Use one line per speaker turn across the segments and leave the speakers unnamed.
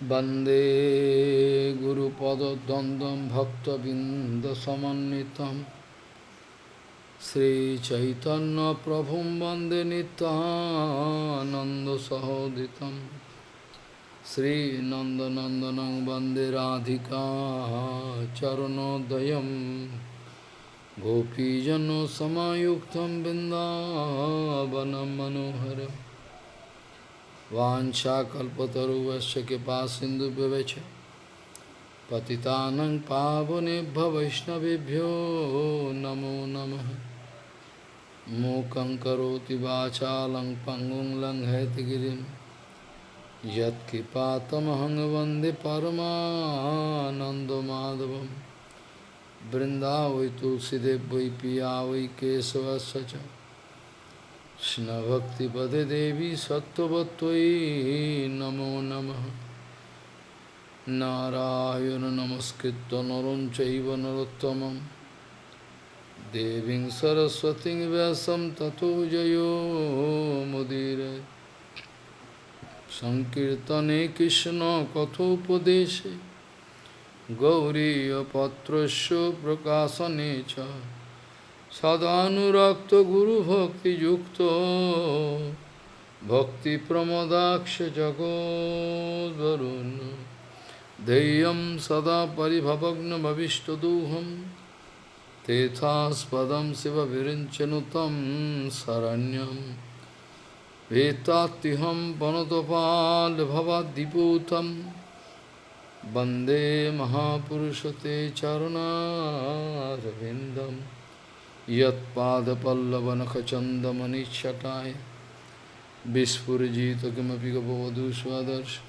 वन्दे गुरुपदद्वन्द्वं भक्तबिन्दसमन्वितं श्रीचैतन्यप्रभुं वन्दे नितानन्दसहोदितं श्रीनन्दनन्दनं वन्दे राधिका चरणोदयं गोपीजनसमायुक्तं बिन्दावनं मनोहरम् वाञ्छाकल्पतरुवश्च कृपा सिन्धुभ्यवच पतितानं पावनेभ्य वैष्णवेभ्यो नमो नमः। मूकं करोति वाचालं पङ्गुं लङ्घयतगिरिं यत्कृपातमहं वंदे परमानन्दमाधवं बृन्दावै तुलसीदेव वै पिया वै केशवस्य च। কৃষ্ণভক্তিপদে দেবী সত্যবত্যই নমো নম। নারায়ণ নমস্কৃত নরম চৈব নরোত্তম দেবী সরস্বতী ব্যাসম ততো জয় মুদির। সংকীর্তনে কৃষ্ণ কথোপদেশে। গৌরীপত্র প্রকাশনে চ। सदानुरक्त गुरु भक्ति युक्त भक्ति प्रमदाक्ष जगोदरुण ध्येयम सदा परिभवग्न भविष्टदूहम तेथास्पद शिव विरचनु तम शरण्यम वेत्ताहम वनतपाल भवादीपूतम वंदे महापुरुष ते चरणारविंदम यत्पादपल्लवनखचन्दमनिच्छटाय। विस्फुरजित किमपि गपवधू स्वदर्श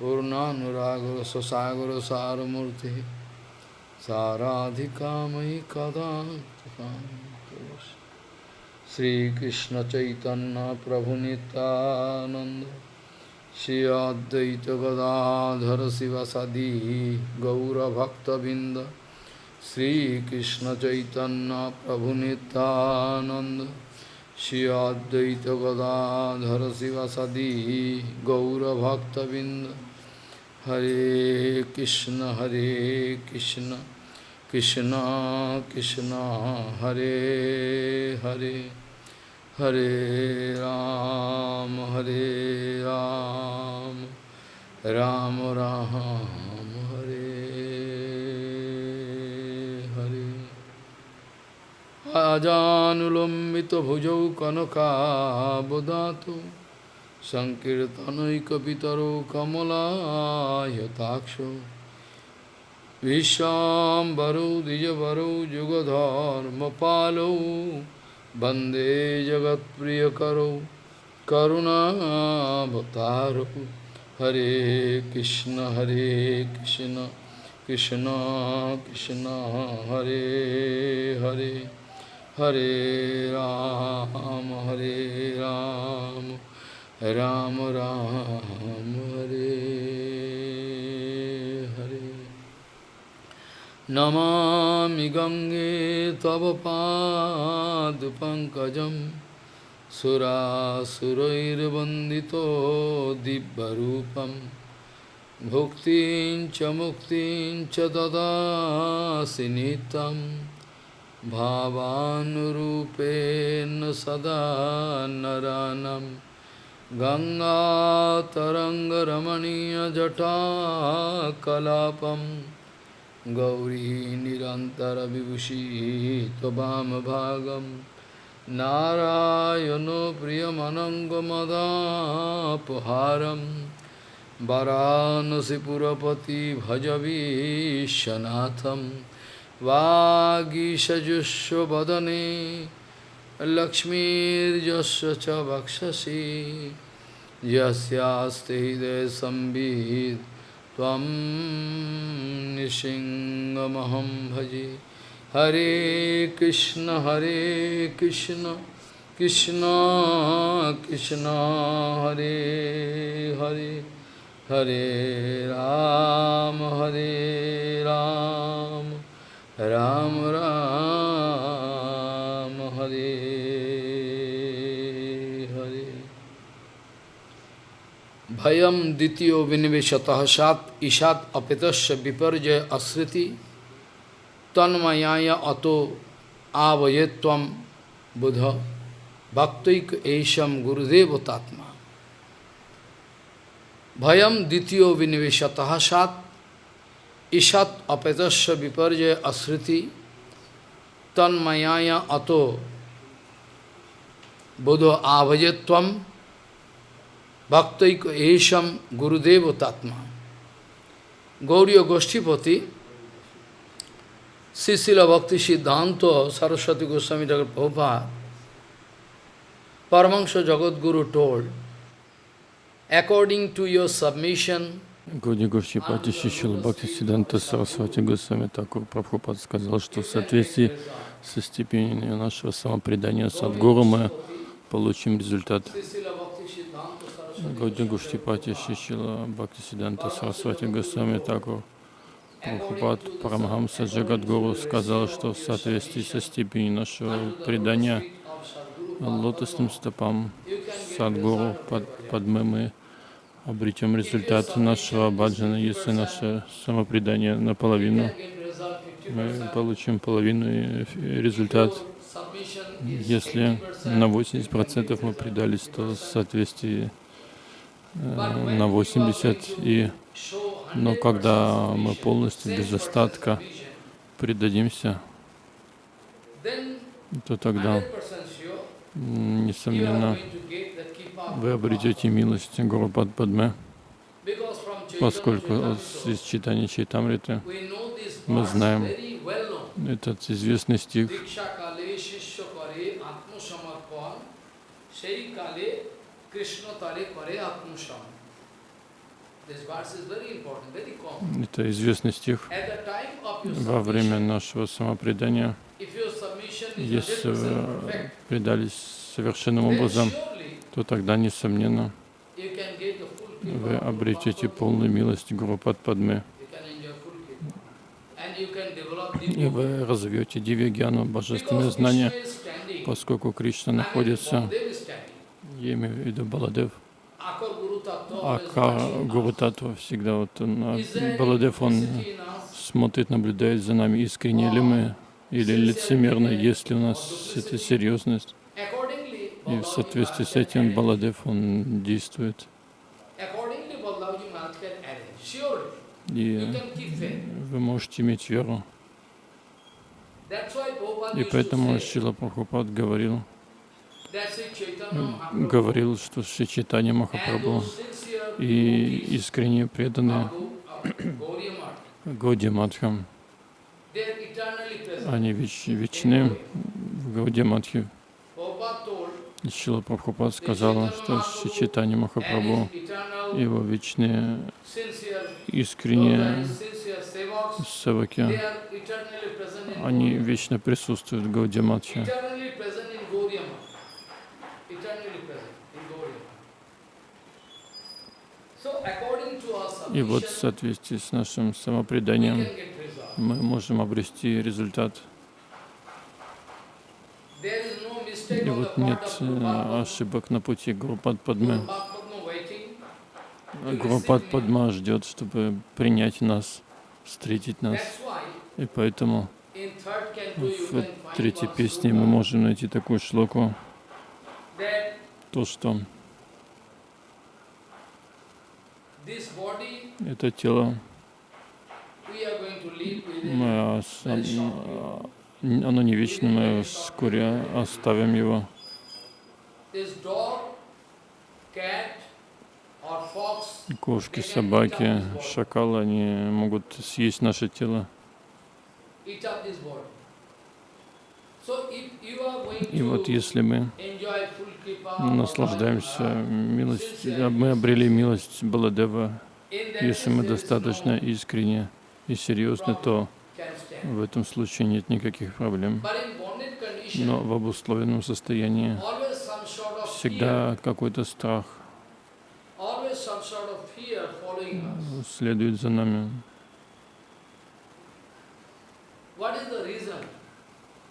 पूर्णानुरागरससागरसारमूर्तिः। साराधिकामयि कदा श्रीकृष्णचैतन्यप्रभुनितानन्द। श्री अद्वैतगदाधर शिवसदी गौरभक्तबिन्द। श्रीकृष्ण चैतन्य प्रभु नित्यानंद श्री अद्वैत गदाधर शिवसदी गौरभक्तबिंद हरे कृष्ण हरे कृष्ण कृष्ण कृष्ण हरे हरे हरे राम हरे राम राम राम आजानुलम्बितभुजौ कनकाबुदातु सङ्कीर्तनैकपितरो कमलायताक्षो। विश्वाम्बरौ, द्विजवरौ, जुगधर्मपालौ। वंदे जगत्प्रियकरौ, करुणावतारौ। हरे कृष्ण हरे कृष्ण कृष्ण कृष्ण, हरे हरे। हरे राम हरे राम राम राम, हरे हरे। नमामि गंगे तव पादपङ्कजं सुरासुरैर्वन्दितो दिव्यरूपं। भुक्तिं च मुक्तिं च ददासि नितम् भावानुरूपेण सदा नरानं गङ्गातरङ्गरमणीयजटाकलापं गौरी निरन्तरविभूषी त्ववामभागं नारायणो प्रियमनङ्गमदापहारं वरानसिपुरपति भजवीशनाथम्। वागीषजुष्वदने लक्ष्मीर्यस्य च वक्षसि। यस्यास्ते त्वं निसिंहमहं भजे। हरे कृष्ण हरे कृष्ण कृष्ण कृष्ण, हरे हरे। हरे राम हरे राम। अयम द्वितीय विनिवेशत सात ईशात अपित विपर्जय अश्रृति तन्मयाय अतो आवये तम बुध। भक्तिक ऐशम गुरुदेवतात्मा। भयम द्वितीय विनिवेशत सात ईशात अपित विपर्जय अस्मृति तन्मयाय अतो बुध आवये तम Bhaktaiko Esham Gurudeva Tatma. Gauriya Goshtipati, Sisila Bhakti Siddhanta Saraswati Goswami Thakur Prabhupada, Paramahansa Jagat Guru told, according to your submission,
Гауди Гурчипати Шишила Бхакти Сиданта Сарасвати Госвами Такур Прабхупад сказал, что в соответствии со степенью нашего самопредания Садгуру мы получим результат. Гауди Гуштипати Шишила Бхакти Сиданта Сарасвати Госвами Такур Прабхупад Парамахамса Джагадгуру сказал, что в соответствии со степенью нашего предания лотосным стопам Садгуру под, Падмы мы обретем результат нашего баджана, если наше самопредание наполовину, мы получим половину результат. Если на 80% мы предались, то в соответствии на 80 и но когда мы полностью без остатка предадимся, то тогда, несомненно, вы обретете милость Гуру Падме, поскольку из читания Чайтамриты мы знаем этот известный стих это известный стих. Во время нашего самопредания. Если вы предались совершенным образом, то тогда, несомненно, вы обретете полную милость Гуру Падме. И вы разовьете дивьягьяну, божественное знание, поскольку Кришна находится, я имею в виду Баладев, Ака Гуру Татва всегда вот он, а Баладев, он смотрит, наблюдает за нами, искренне ли мы или лицемерно, есть ли у нас эта серьезность. И в соответствии с этим Баладев, он действует. И вы можете иметь веру. И поэтому Шила Прабхупад говорил, говорил, что Шри Чайтанья Махапрабху и искренне преданные Гауди Мадхам, они веч, вечны в Гауди Мадхе. Шила Прабхупад сказала, что Шри Чайтанья Махапрабху, его вечные искренние севаки, они вечно присутствуют в Гауди Мадхе. И вот в соответствии с нашим самопреданием мы можем обрести результат. И вот нет э, ошибок на пути Гурупад Падмы. Гурупад Падма ждет, чтобы принять нас, встретить нас. И поэтому в третьей песне мы можем найти такую шлоку, то, что это тело, мы, оно не вечно, мы вскоре оставим его. Кошки, собаки, шакалы, они могут съесть наше тело. И вот если мы наслаждаемся милостью, мы обрели милость Баладева, если мы достаточно искренне и серьезны, то в этом случае нет никаких проблем. Но в обусловленном состоянии всегда какой-то страх следует за нами.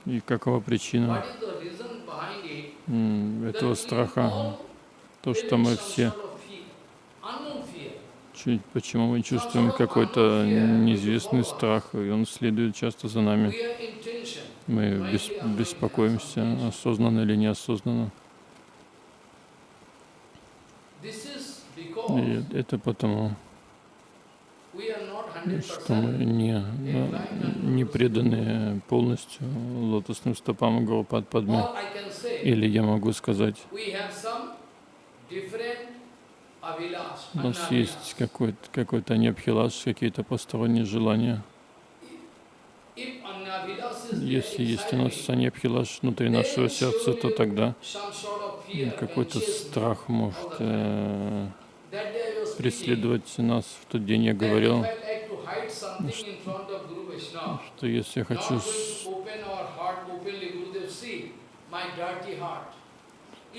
И какова причина этого страха? То, что мы все почему мы чувствуем какой-то неизвестный страх, и он следует часто за нами. Мы бес- беспокоимся, осознанно или неосознанно. И это потому,
we are not 100%
что не, не преданы полностью лотосным стопам Гурупад Падме. Или я могу сказать, у нас есть какой-то какой-то необхилаш, какие-то посторонние желания. Если есть у нас
me,
саньябхилаш внутри нашего сердца, то тогда какой-то страх может э, преследовать нас. В тот день я говорил, что если я хочу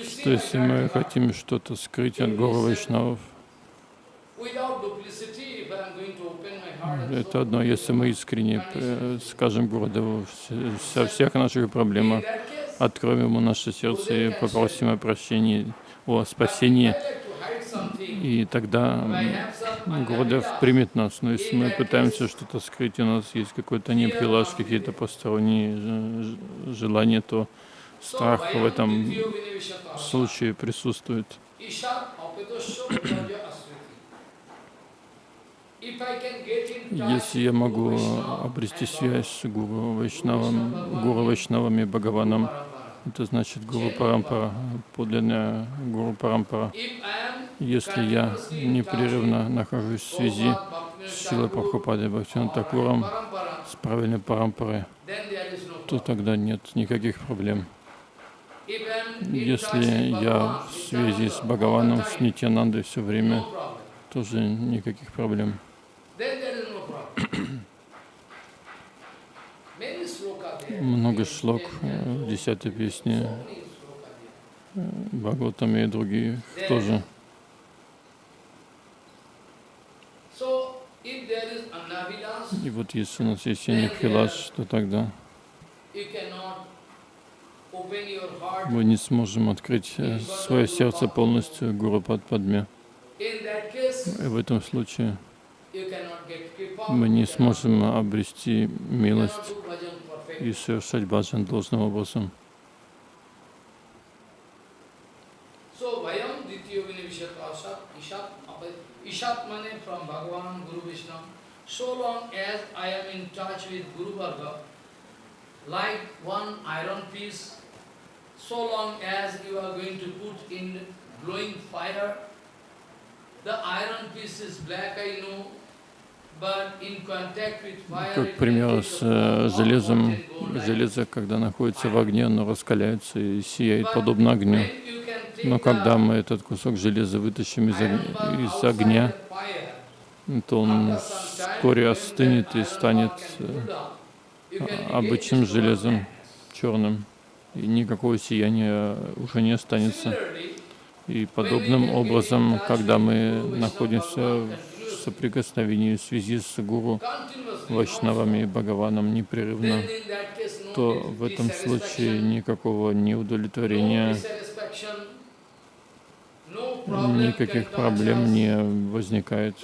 что если мы хотим что-то скрыть от Гуру Вайшнавов,
and
это одно, если мы искренне э, скажем Гурудеву вс- со всех наших проблемах, откроем ему наше сердце и попросим о прощении, о спасении, и тогда
anavilas,
примет нас. Но если мы пытаемся что-то скрыть, у нас есть какой-то необхилаш, какие-то посторонние желания, то страх в этом случае присутствует. Если я могу обрести связь с Гуру Вайшнавом, Гуру Вайшнавами, Бхагаваном, это значит Гуру Парампара, подлинная Гуру Парампара. Если я непрерывно нахожусь в связи с
Thakur,
Прабхупадой Бхактиван
or
Такуром, с правильной Парампарой, то тогда нет никаких проблем. Если я в связи с Бхагаваном, с Нитянандой все время, тоже никаких проблем.
Then there is no problem. Many sloka there.
Много шлок э, в
cantos,
десятой песне
so many sloka there.
Бхагаватам и других тоже. И вот если у нас есть Янипхилаш, то тогда мы не сможем открыть э, свое сердце полностью Гуру Падме. И в этом случае мы не сможем обрести милость. и совершать баджан должным образом.
So, vayam dityo vinivishat asat, ishat, apa- ishat mane from Bhagavan, Guru Vishnu. So long as I am in touch with Guru Varga, like one iron piece, so long as you are going to put in glowing fire, the iron piece is black, I know,
Как
it can
пример
take
с э, железом. Железо, когда находится в огне, оно раскаляется и сияет подобно огню. Но когда мы этот кусок железа вытащим из,
iron
ог-
bar
из огня, то он вскоре остынет и станет э, обычным железом. черным, и никакого сияния уже не останется. И подобным образом, когда мы находимся в соприкосновении, в связи с Гуру, Вайшнавами и Бхагаваном непрерывно, то в этом случае никакого неудовлетворения, никаких проблем не возникает.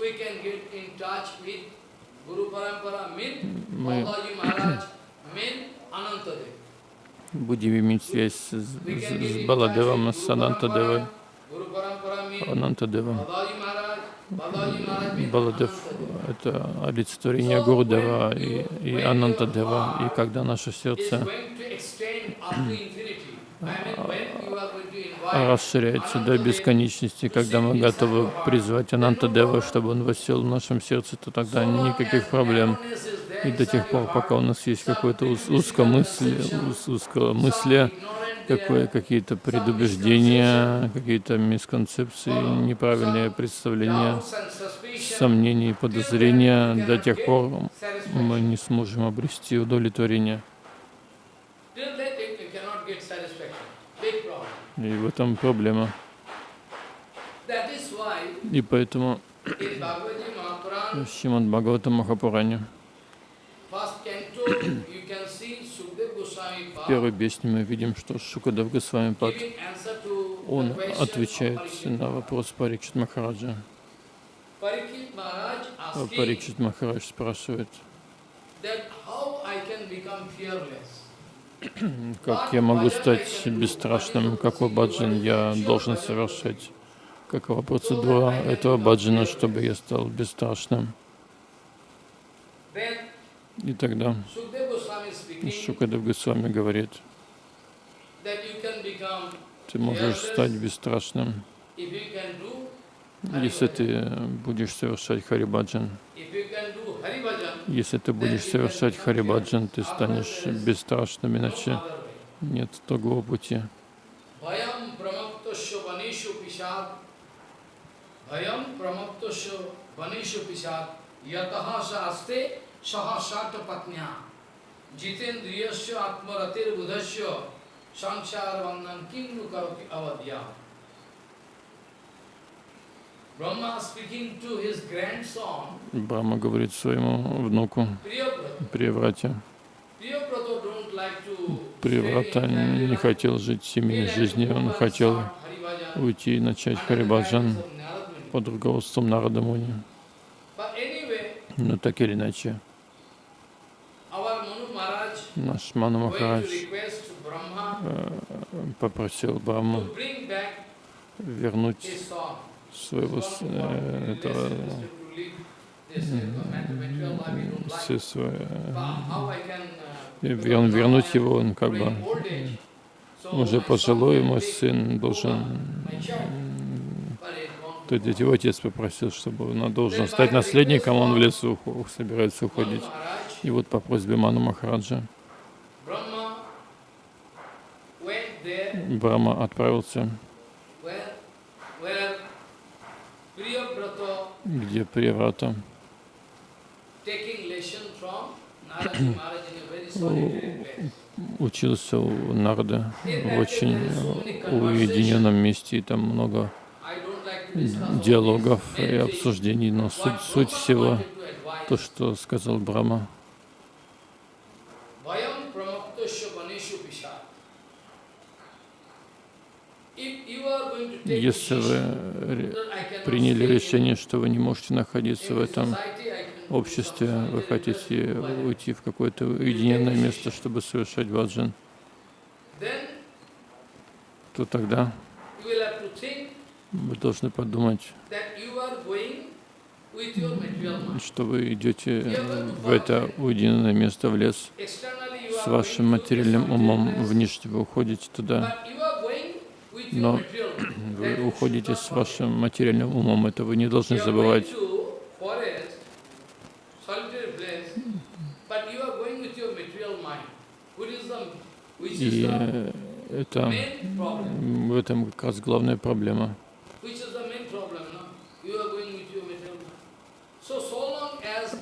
Мы будем иметь связь с, с- с Баладевом, с Анантадевой, Анантадевом. Баладев это олицетворение Гурудева и, и Анантадева. И когда наше сердце
invite
расширяется до бесконечности, когда мы готовы призвать Анантадева, чтобы он воссел в нашем сердце, то тогда никаких проблем. И до тех пор, пока у нас есть какое-то узкомыслие, узкомыслие, какие-то предубеждения, какие-то мисконцепции, неправильные представления, сомнения и подозрения, до тех пор мы не сможем обрести удовлетворение. И в этом проблема. И поэтому в Шримад Бхагавата Махапуране первой песне мы видим, что Шукадев Госвами Пад, он отвечает на вопрос Парикшит Махараджа. Парикшит Махарадж спрашивает, как я могу стать бесстрашным, какой баджан я должен совершать, какова процедура этого баджана, чтобы я стал бесстрашным. И тогда Шукадев Госвами говорит, ты можешь стать бесстрашным, если ты будешь совершать харибаджан. Если ты будешь совершать харибаджан, ты станешь бесстрашным, иначе нет другого пути.
Bhayam Jitendriyasya atmaratir budhasya Sansar vandan kinnu karoti grandson
Брахма говорит своему внуку
in family
не хотел жить семейной жизнью, он хотел уйти и начать харибаджан под руководством Нарада Муни.
But anyway,
Но так или иначе, наш Ману Махарадж э, попросил Брахму вернуть своего э, этого все свои, э, вер- вернуть его, он как бы уже пожилой, мой сын должен То есть его отец попросил, чтобы он должен стать наследником, он в лесу собирается уходить. И вот по просьбе Ману Махараджа
a very solitary place.
учился у Нарды в очень уединенном месте, и там много диалогов и обсуждений, но суть, суть всего, то, что сказал Брахма, если вы
cannot
приняли решение, что вы не можете находиться в этом обществе, вы хотите уйти в какое-то уединенное место, чтобы совершать баджан,
Then
то тогда вы должны подумать, что вы идете в это уединенное место, в лес, с вашим материальным умом, внешне вы уходите туда, Но вы уходите с вашим материальным умом, это вы не должны забывать. И э, это в этом как раз главная проблема.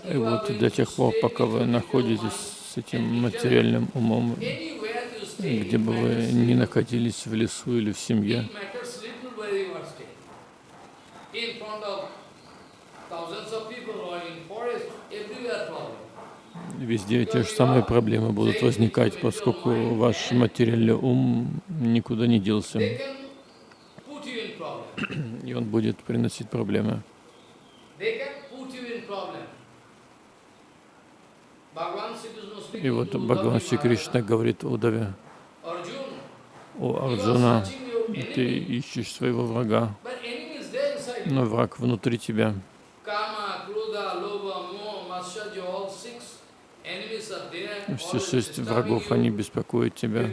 И вот до тех пор, пока вы находитесь с этим материальным умом, где бы вы ни находились в лесу или в семье, везде те же самые проблемы будут возникать, поскольку ваш материальный ум никуда не делся, и он будет приносить проблемы. И вот Бхагаван Шри Кришна говорит Удаве, о Арджуна, ты ищешь своего врага, но враг внутри тебя. Все шесть врагов, они беспокоят тебя.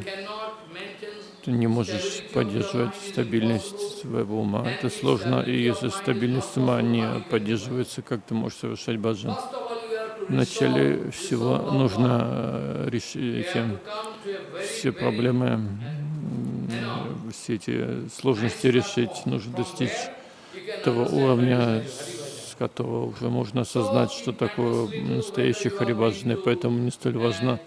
Ты не можешь поддерживать стабильность своего ума. Это сложно, и если стабильность ума не поддерживается, как ты можешь совершать баджан? Вначале всего нужно э, решить все проблемы, все эти сложности решить. Нужно достичь того уровня, с которого уже можно осознать, что такое настоящий харибаджан, и поэтому не столь важно,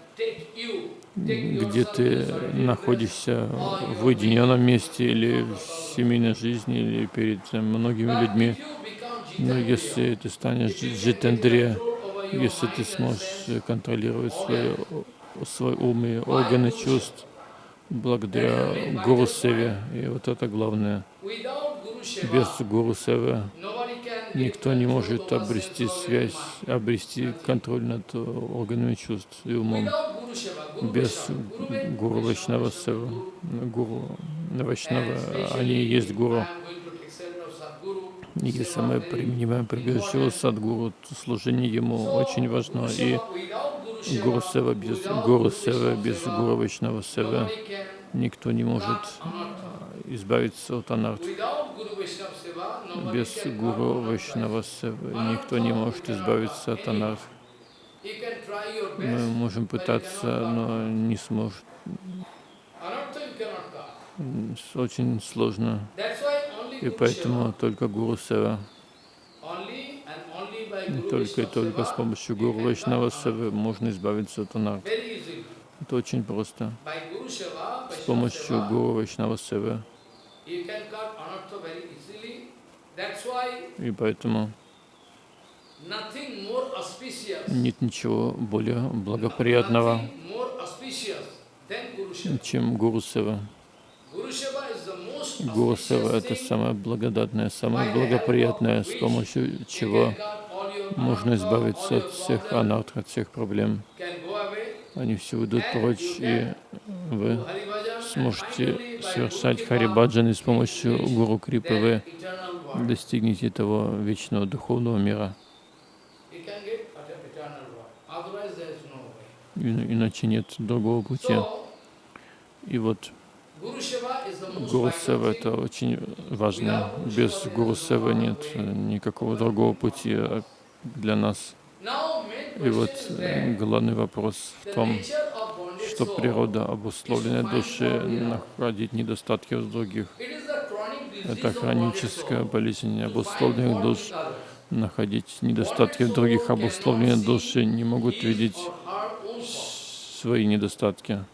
где ты находишься в уединенном месте или в семейной жизни, или перед многими людьми. Но если ты станешь джитендре, если ты сможешь контролировать свой, свой ум и органы чувств благодаря Гуру Севе, и вот это главное. Без Гуру Севы
nobody can
Никто не может обрести связь, обрести контроль над органами чувств и умом без Гуру Вайшнава Сева. Гуру Вайшнава, они и есть Гуру. Если мы принимаем прибежище Садгуру, служение ему очень важно. И Гуру Сева без Гуру Сева, без Вайшнава Сева никто не может избавиться от анарт. Без Гуру Вайшнава Севы никто не может избавиться от анарт. Мы можем пытаться, но не сможет. Очень сложно. И поэтому только Гуру Сева. Только и только с помощью Гуру Вайшнава можно избавиться от анарт. Это очень просто. С помощью Гуру Вайшнава Севы. И поэтому нет ничего более благоприятного, чем Гуру Сева. Гуру Сева — это самое благодатное, самое благоприятное, с помощью чего можно избавиться от всех анарт, от всех проблем. Они все уйдут прочь, и вы сможете совершать харибаджан, и с помощью Гуру Крипы вы достигнете того вечного духовного мира. Иначе нет другого пути. И вот Гуру Сева это очень важно. Без Гуру Сева нет никакого другого пути для нас. И вот главный вопрос в том, что природа обусловленной души находить недостатки в других. Это хроническая болезнь обусловленных душ. Находить недостатки в других обусловленные души не могут видеть свои недостатки.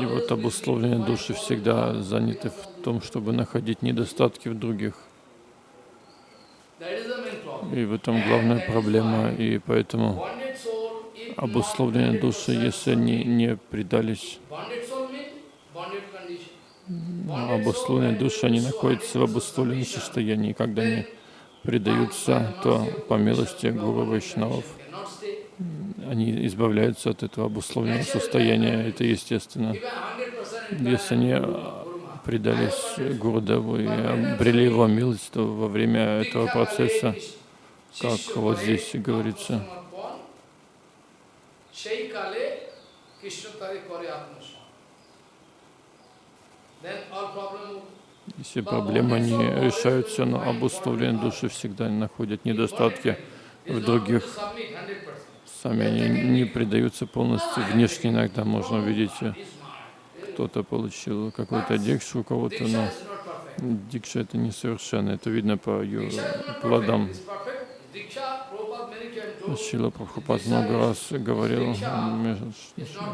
И вот обусловленные души всегда заняты в том, чтобы находить недостатки в других. И в этом главная проблема. И поэтому обусловленные души, если они не предались, обусловленные души, они находятся в обусловленном состоянии. Когда они предаются, то по милости Гуру Вайшнавов они избавляются от этого обусловленного состояния. Это естественно. Если они предались Гурудеву и обрели его милость, то во время этого процесса, как вот здесь говорится, если проблемы не решаются, но обусловленные души всегда находят недостатки в других. Сами они не предаются полностью. Внешне иногда можно увидеть, кто-то получил какой-то дикшу у кого-то, но дикша это несовершенно. Это видно по ее плодам. Шила Прабхупад много раз говорил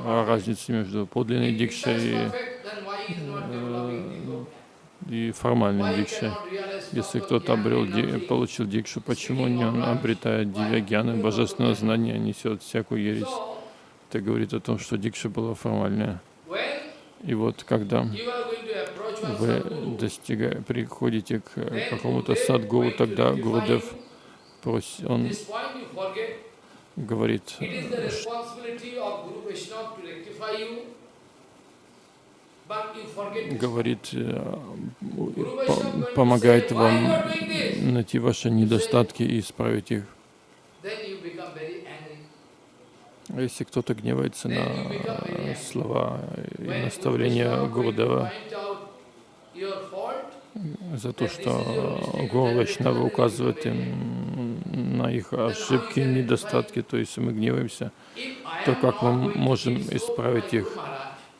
о разнице между подлинной дикшей и, э, и формальной дикшей. Если кто-то обрел, получил дикшу, почему не он обретает дивягьяны, божественное знание, несет всякую ересь? Это говорит о том, что дикша была формальная. И вот когда вы достигаете, приходите к какому-то садгуру, тогда Гурудев просит, он говорит, говорит, э, помогает вам найти ваши недостатки и исправить их. Если кто-то гневается на слова и наставления Гурудева за то, что Гуру Вайшнава указывает им на их ошибки, недостатки, то есть мы гневаемся, то как мы можем исправить их,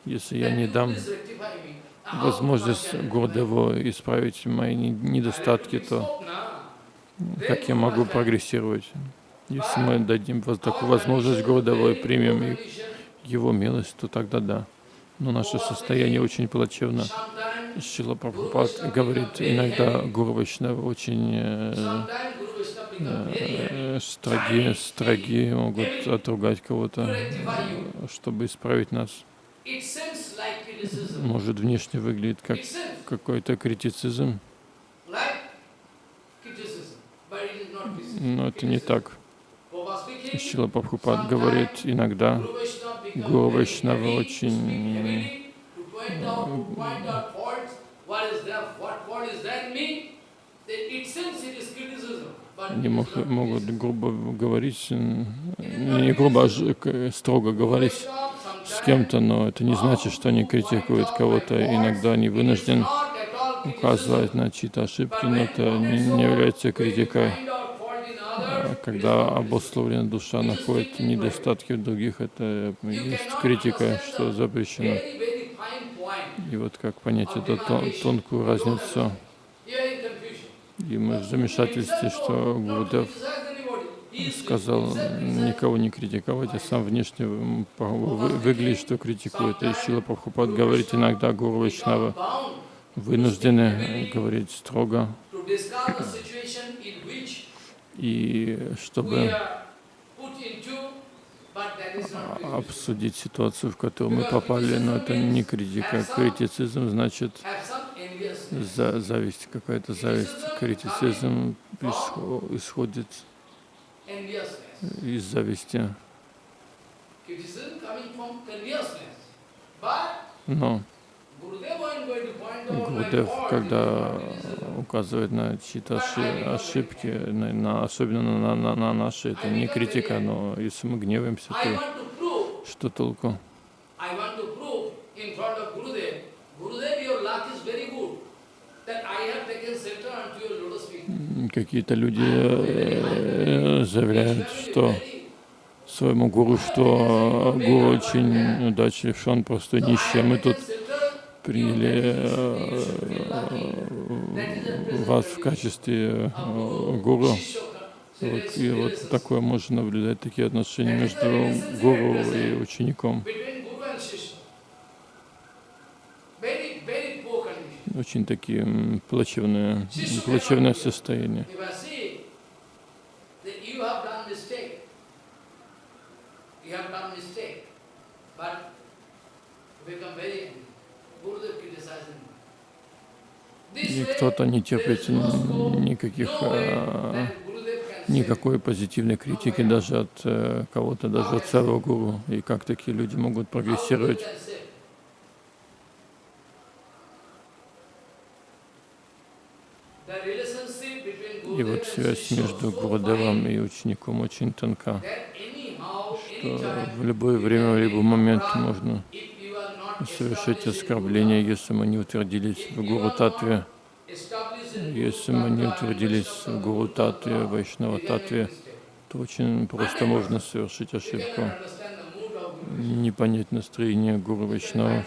если я не дам возможность Гурдеву исправить мои недостатки, то как я могу прогрессировать? Если мы дадим такую возможность Гурдеву и примем его милость, то тогда да. Но наше состояние очень плачевно. Шила Прабхупад говорит, иногда Гуру очень э, э, строги, строги, могут отругать кого-то, чтобы исправить нас. Может внешне выглядит как какой-то критицизм, но это не так. Шила Прабхупад говорит, иногда Гуру очень
is
мог- могут грубо говорить, не грубо, а строго говорить с кем-то, но это не значит, что они критикуют кого-то. Иногда они вынуждены указывать на чьи-то ошибки, но это не, не является критикой. А Когда обусловленная душа находит недостатки в других, это есть критика, что запрещено. И вот как понять эту тон- тонкую разницу. И мы в замешательстве, что Гурдев
Criticize anybody. He is
сказал никого не критиковать, а сам внешне выглядит, что критикует. И Шила Прабхупад говорит иногда Гуру Вайшнава вынуждены говорить строго, и чтобы обсудить ситуацию, в которую мы попали, но это не критика. Критицизм значит за зависть, какая-то зависть. Критицизм исхо- исходит. Из зависти. Но Гурдев, когда указывает на чьи-то оши- ошибки, на, на- особенно на, на- на наши, это не критика, но если мы гневаемся, то что толку? Какие-то люди э, заявляют, что своему гуру, что гуру очень удачлив, что он просто нищий, мы тут приняли э, вас в качестве э, гуру. И вот такое можно наблюдать, такие отношения между гуру и учеником.
Become very Gurudev criticizing. This
И кто-то не терпит никаких, а, никакой позитивной критики даже от э, кого-то, даже от своего гуру. И как такие люди могут прогрессировать?
can say. The relationship between
И вот связь между
fine
и учеником очень тонка, что в любое время, в любой момент можно совершить оскорбление, если мы не утвердились в Гуру Татве, если мы не утвердились в Гуру Татве, в Вайшнава Татве, то очень просто можно совершить ошибку, не понять настроение Гуру Вайшнава.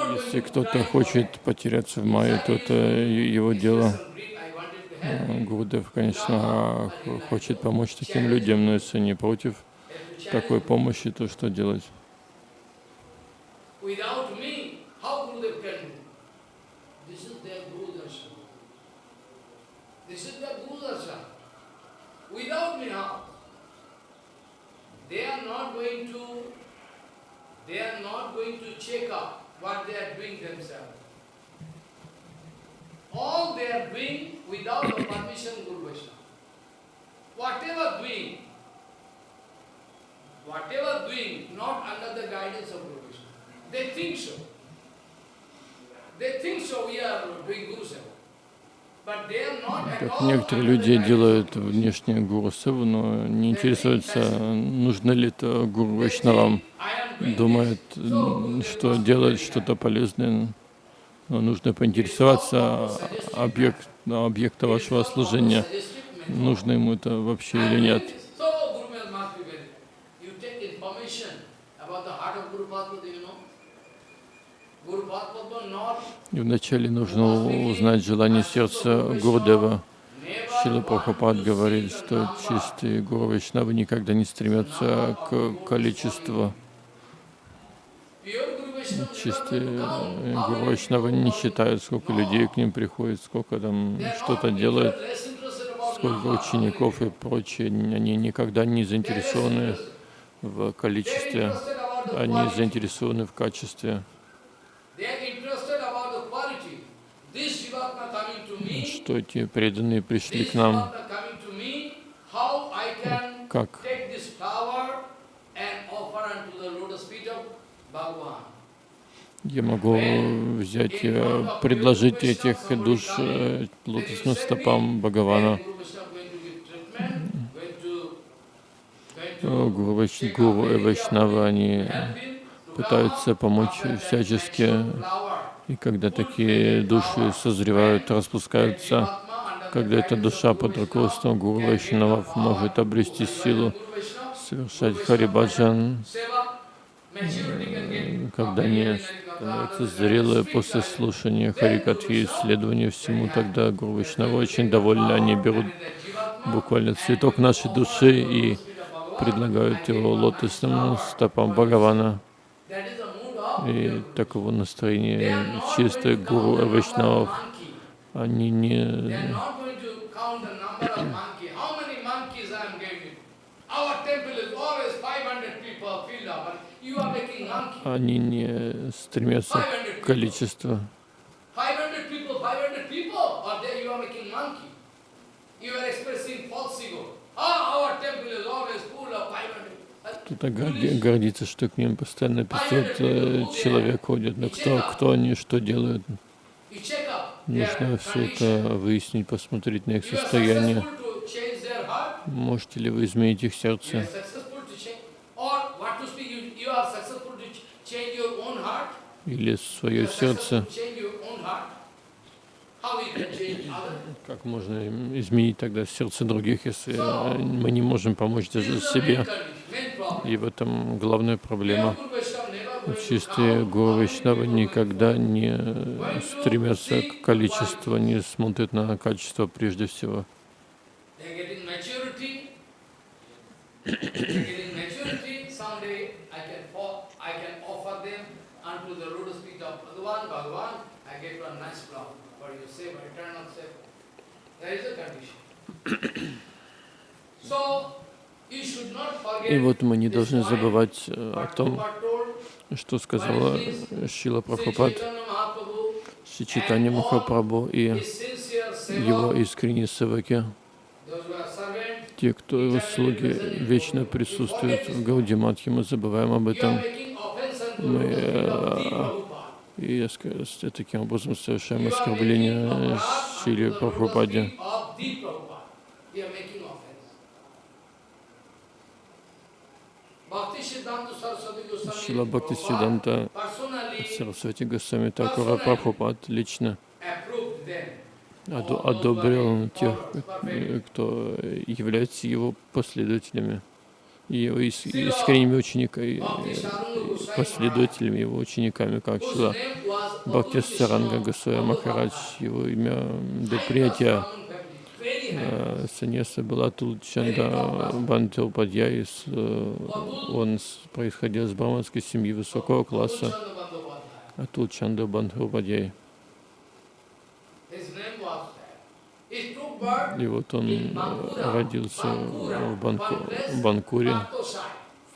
Если кто-то хочет потеряться в Майе, то это его дело.
You.
Гурудев, конечно, х- хочет помочь таким людям, но если не против такой помощи, то что делать?
This is their Guru Darshan. Without how? They are not going to, they are not going to check up what they are doing themselves. All they are doing without the permission Guru Vaishnava. Whatever doing, whatever doing, not under the guidance of Guru Vaishnava. They think so. They think so we are doing Guru Seva.
Как некоторые люди делают внешнее гуру но не интересуются, нужно ли это гуру Вайшнавам. Думают, что делать что-то полезное, но нужно поинтересоваться объект, объекта вашего служения, нужно ему это вообще или нет. И вначале нужно узнать желание сердца Гурдева. Шила Прабхупад говорит, что чистые Гуру Вайшнавы никогда не стремятся к количеству. Чистые э, Гуру
people
не считают, сколько людей к ним приходит, сколько там что-то делают, сколько учеников и прочее. Они никогда не заинтересованы в количестве, они заинтересованы в качестве. Что эти преданные пришли к нам, как я могу взять, э, предложить этих душ э, лотосным стопам Бхагавана. Э, Гуру, Вайш-
take
Гуру
up
и
very
Вайшнавы, они пытаются помочь всячески. И когда такие души созревают, распускаются, когда эта душа под руководством Гуру Вайшнавов может обрести силу совершать Харибаджан, когда они становятся зрелые после слушания Харикатхи и исследования всему, тогда Гуру Вайшнава очень довольны, они берут буквально цветок нашей души и предлагают его лотосным стопам Бхагавана. И таково настроение чистых гуру вайшнавов. Они не,
They are not going to count the number of monkey. How many monkeys I am giving? Our temple is always 500 people filled up. but You are making monkey.
они не стремятся к количеству.
500 people,
Кто-то горди- гордится, что к ним постоянно 500 э, человек ходят. Но кто, кто они, что делают? Нужно все это выяснить, посмотреть на их состояние. Можете ли вы изменить их сердце? Или свое сердце? Как можно изменить тогда сердце других, если э, мы не можем помочь даже себе? И в этом главная проблема. Чистые гуру Вайшнавы никогда не э, стремятся к количеству, не смотрят на качество прежде всего.
So
И вот мы не должны забывать э, о том, что сказала э, Шила Прабхупад, Шичитани Махапрабху и его искренние севаки, те, кто его слуги, вечно присутствуют в Гаудиматхе, мы забываем об этом. Мы, э. И с- таким образом совершаем оскорбление Шили Прабхупаде.
feet of the Prabhupada. You are making offense. Bhakti Siddhanta Saraswati Goswami
Шила Бхакти Сиданта Сарасвати Госвами Такура Прабхупад лично одобрил тех, э, кто является его последователями, его ис- искренними учениками,
Goswami
последователями, его учениками, как Шила Бхакти Саранга Госвами Махарадж, его имя до принятия саньяса была Тулчанда Бандилпадья, он с- происходил из браманской семьи высокого класса,
Bandhopadhyaya.
Атул Чанда
birth
И вот он э, родился в Банку, Банкуре,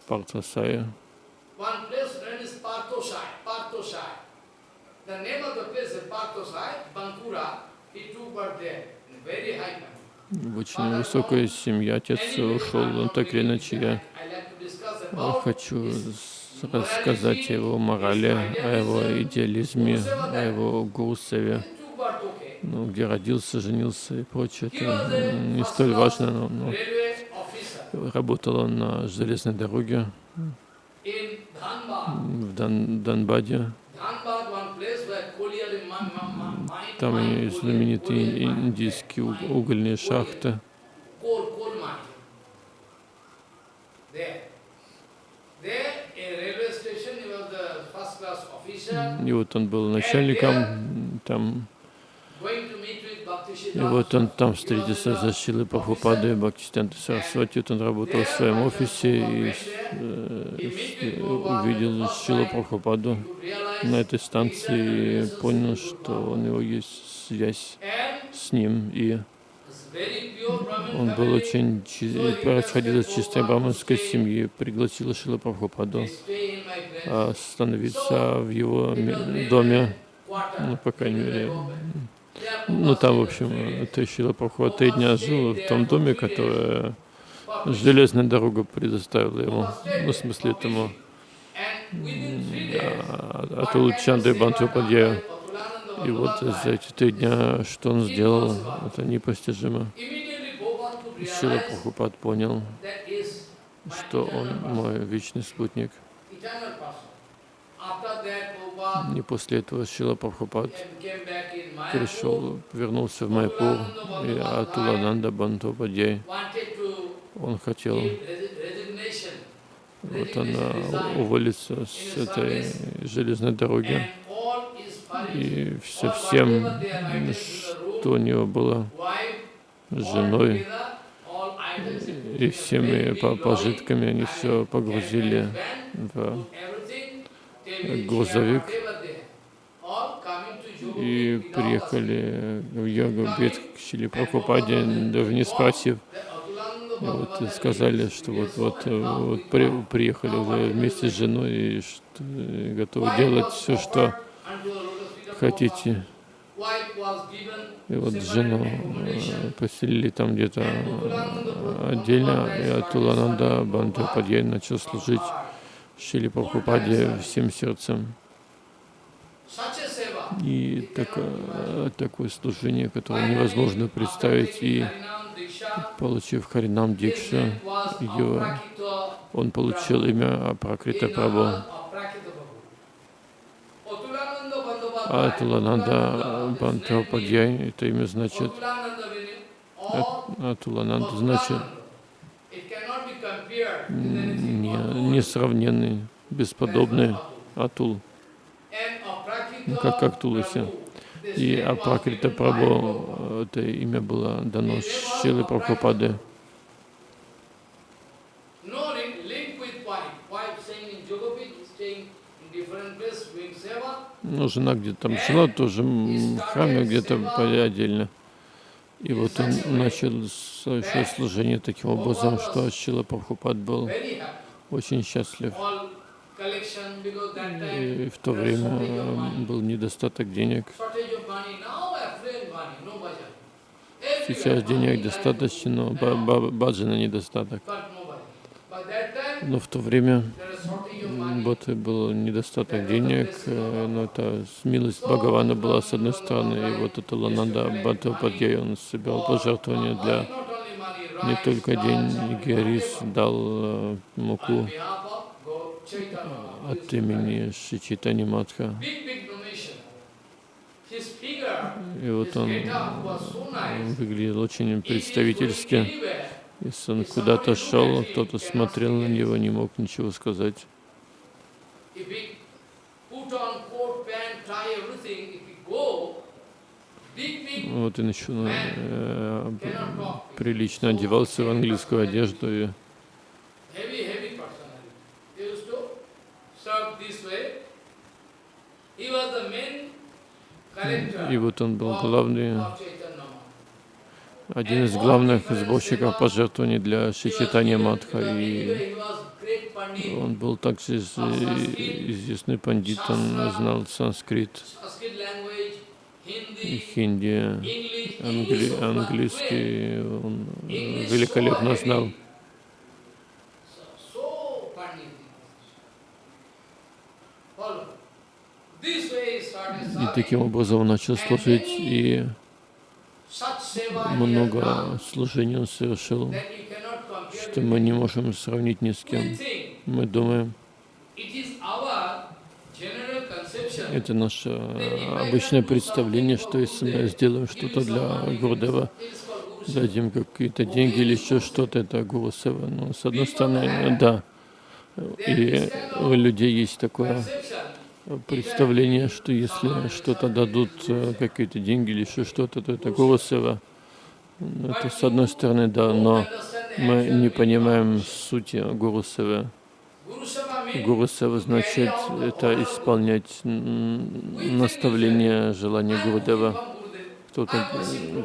в Партасае.
The name of the place is Parthosai, Bankura. He took birth there,
очень высокая семья. Отец ушел, он так или иначе я э, хочу рассказать о его морали, о его идеализме, о его
okay.
ну, где родился, женился и прочее. Это не столь важно, но, но работал он на железной дороге в Дан, Данбаде. Там и знаменитые индийские угольные шахты. И вот он был начальником там.
going to meet with Bhakti
И вот он там встретился за Шилой Прабхупадой, Бхактистанта Сарасвати. Вот он работал в своем офисе и э, увидел Шилу
realize
на этой станции и понял, что у него есть связь с ним, и он был очень, происходил из чистой браманской семьи, пригласил Шила Прабхупаду а, остановиться в его доме, ну, по крайней мере, ну, там, в общем, Шила Прабхупада три дня жил в том доме, которое железная дорога предоставила ему, ну, в смысле, этому
And within three days,
а, Атул Чанды Бантупадья. И вот за эти три дня, что он сделал, это непостижимо.
realized
Прабхупад понял, что он мой вечный спутник. И после этого Шила Прабхупад пришел, вернулся в Майпур, и Атулананда
to
он хотел вот он
resignation,
а,
resign.
уволиться с этой железной дороги. И
all
всем, что у него было, с женой, и всеми пожитками они все погрузили в
Jogapur
и приехали в Йогу Бед к Шили Прабхупаде, даже не спросив. И вот и сказали, что вот, вот, вот при- приехали уже вместе с женой и что, э, готовы делать все, что хотите. И вот жену э, поселили там где-то отдельно, и Атулананда Бандападьяй начал служить Шили Прабхупаде всем сердцем. И такое, такое служение, которое невозможно представить, и получив Харинам Дикша, его, он получил имя Апракрита Прабhu. А Атулананда Бантападьяй, это имя значит, Атулананда значит несравненный, бесподобный Атул, ну, как, как Туласи. И Апракрита Прабhu, это имя было дано Шилы Прабхупады. Ну, жена где-то там жила, тоже в храме где-то отдельно. И вот он начал свое служение таким образом, что Шила Прабхупад был очень счастлив. И в то время м, был недостаток денег. Сейчас денег достаточно, но ба- ба- баджана недостаток. Но в то время
there is shortage of
м,
money.
вот и был недостаток денег, э, но это милость Бхагавана была с одной стороны, и вот это Лананда Бхаттападьяй, он собирал пожертвования для не только деньги, рис, дал э, муку
Chaitanya.
от имени Шичитани Матха. И вот он выглядел очень представительски. Если он куда-то шел, кто-то смотрел на него, не мог ничего сказать. Вот и начал, э, прилично одевался в английскую одежду и И вот он был главный. Один из главных сборщиков пожертвований для Шичитания Матха. И он был также из- известный пандит, он знал санскрит хинди, англи- английский, он э, великолепно знал. И таким образом он начал служить, и много служений он совершил, что мы не можем сравнить ни с кем. Мы думаем, это наше обычное представление, что если мы сделаем что-то для Гурдева, дадим какие-то деньги или еще что-то, это Гуру. Ну, с одной стороны, да. И у людей есть такое. Представление, что если что-то дадут, э, какие-то деньги или еще что-то, то это. Ну, Это с одной стороны, да, но мы не понимаем сути Гуру Севы.
Guru Seva
Гуру Сева значит это исполнять наставление, желания Гурудева. Кто-то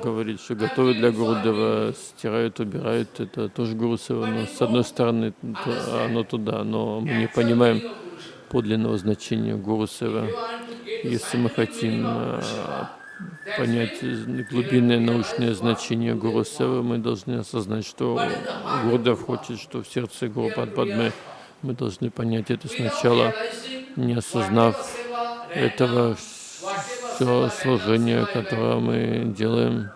говорит, что готовят для Гурудева, стирают, убирают, это тоже Гуру Сева. Но с одной стороны оно туда, но мы не понимаем подлинного значения Гуру Сева. Если мы хотим а, понять глубинное научное значение Гуру Севы, мы должны осознать, что Гурдев хочет, что в сердце Гуру Падмы мы должны понять это сначала, не осознав этого все служение, которое мы делаем.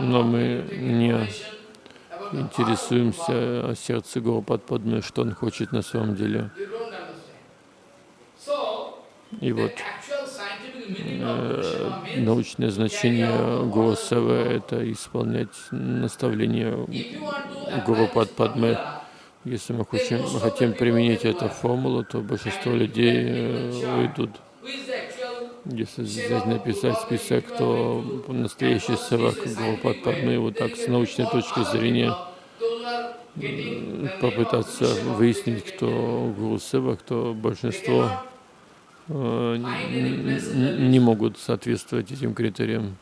Но мы не интересуемся о сердце Гуру Падмы, что он хочет на самом деле. И вот э, научное значение Гурусава — это исполнять наставления Гуру Падмы. Если мы хотим, хотим применить эту формулу, то большинство людей э, уйдут. Если взять написать список, то настоящий севак Гуру Падмы, вот так с научной точки зрения, попытаться выяснить, кто Гуру Сева, кто большинство Э, не могут соответствовать этим критериям.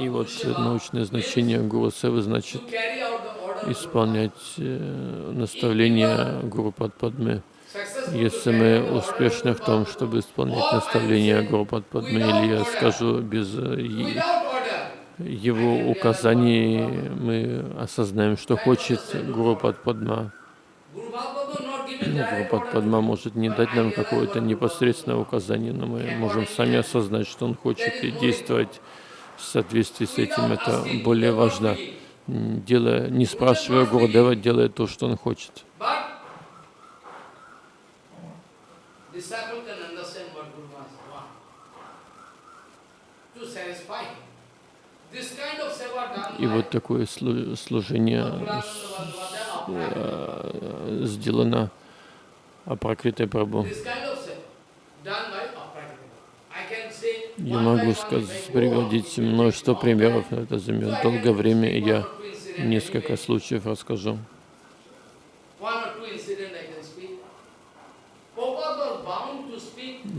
И вот научное значение Гуру Севы значит исполнять э, наставления Гуру Падпадмы. Если мы успешны в том, чтобы исполнять наставления Гуру Падпадмы, или я скажу без э, его указаний, мы осознаем, что хочет Гуру Падпадма. Падма может не дать нам какое-то непосредственное указание, но мы можем сами осознать, что он хочет, и действовать в соответствии с этим. Это более важно. Делая, не спрашивая Гурдева, делая то, что он хочет. И вот такое служение э, сделано Апракритой Прабhu. Я могу сказать, приводить множество примеров, но это займет долгое время, и я несколько случаев расскажу.